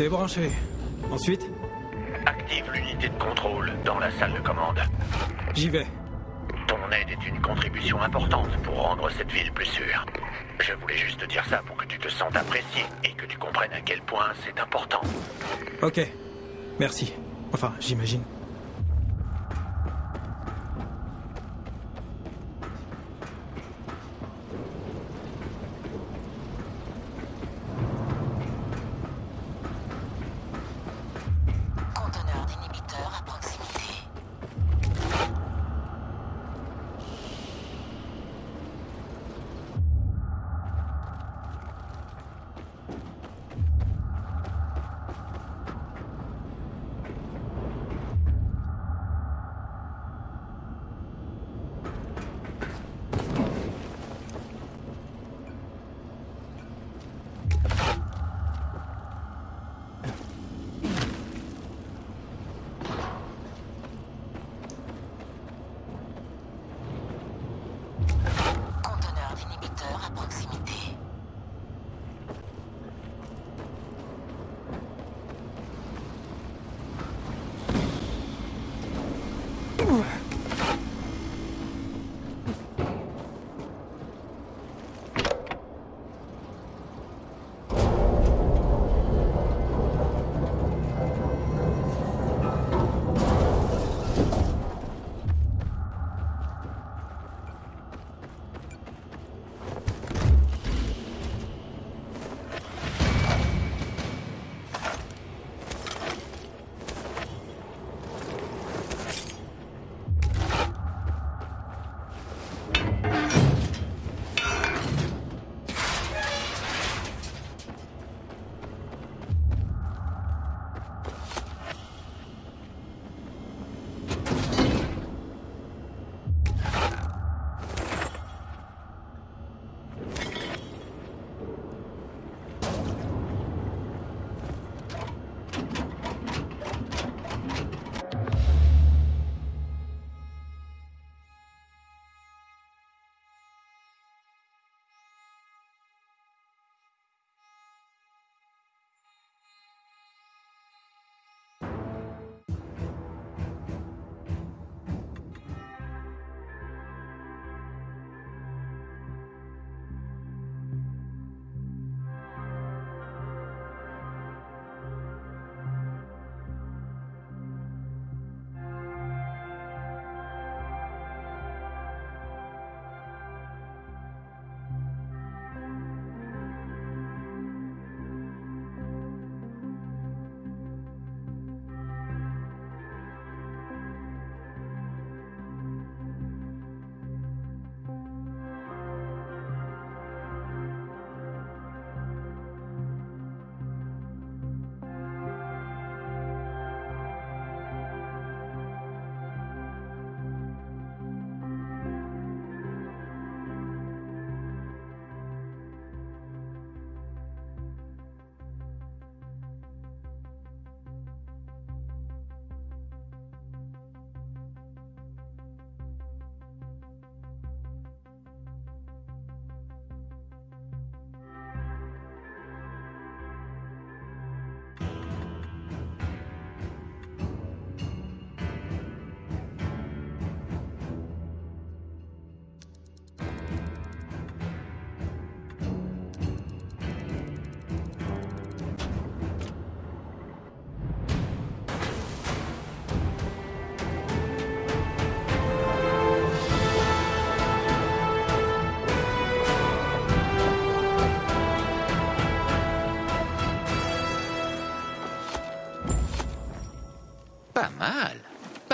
C'est branché. Ensuite Active l'unité de contrôle dans la salle de commande. J'y vais. Ton aide est une contribution importante pour rendre cette ville plus sûre. Je voulais juste te dire ça pour que tu te sentes apprécié et que tu comprennes à quel point c'est important. Ok. Merci. Enfin, j'imagine.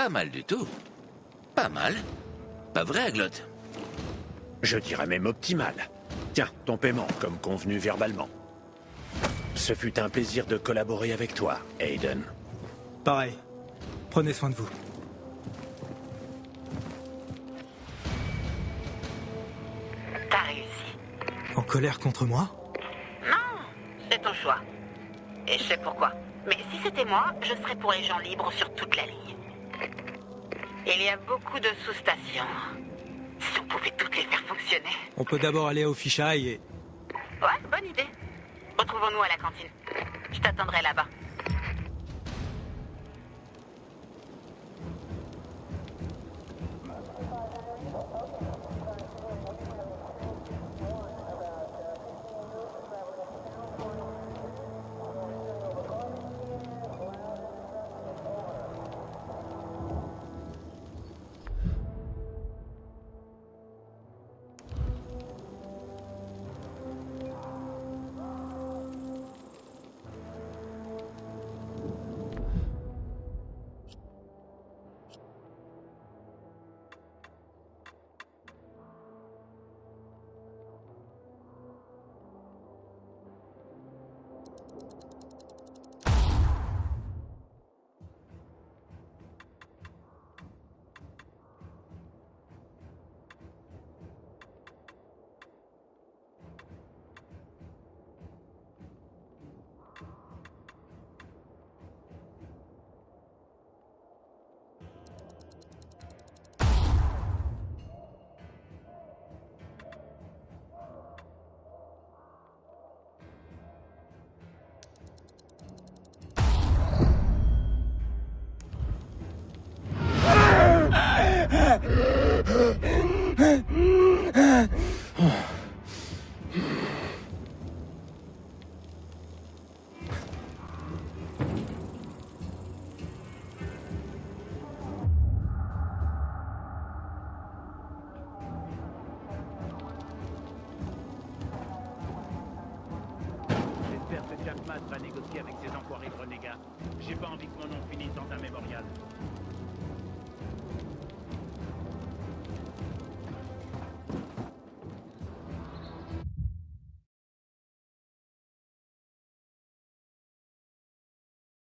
Pas mal du tout. Pas mal. Pas vrai, Aglot Je dirais même optimal. Tiens, ton paiement, comme convenu verbalement. Ce fut un plaisir de collaborer avec toi, Aiden. Pareil. Prenez soin de vous. T'as réussi. En colère contre moi? Non, c'est ton choix. Et je sais pourquoi. Mais si c'était moi, je serais pour les gens libres sur toute la ligne. Il y a beaucoup de sous-stations. Si on pouvait toutes les faire fonctionner. On peut d'abord aller au fichaille et... Ouais, bonne idée. Retrouvons-nous à la cantine. Je t'attendrai là-bas.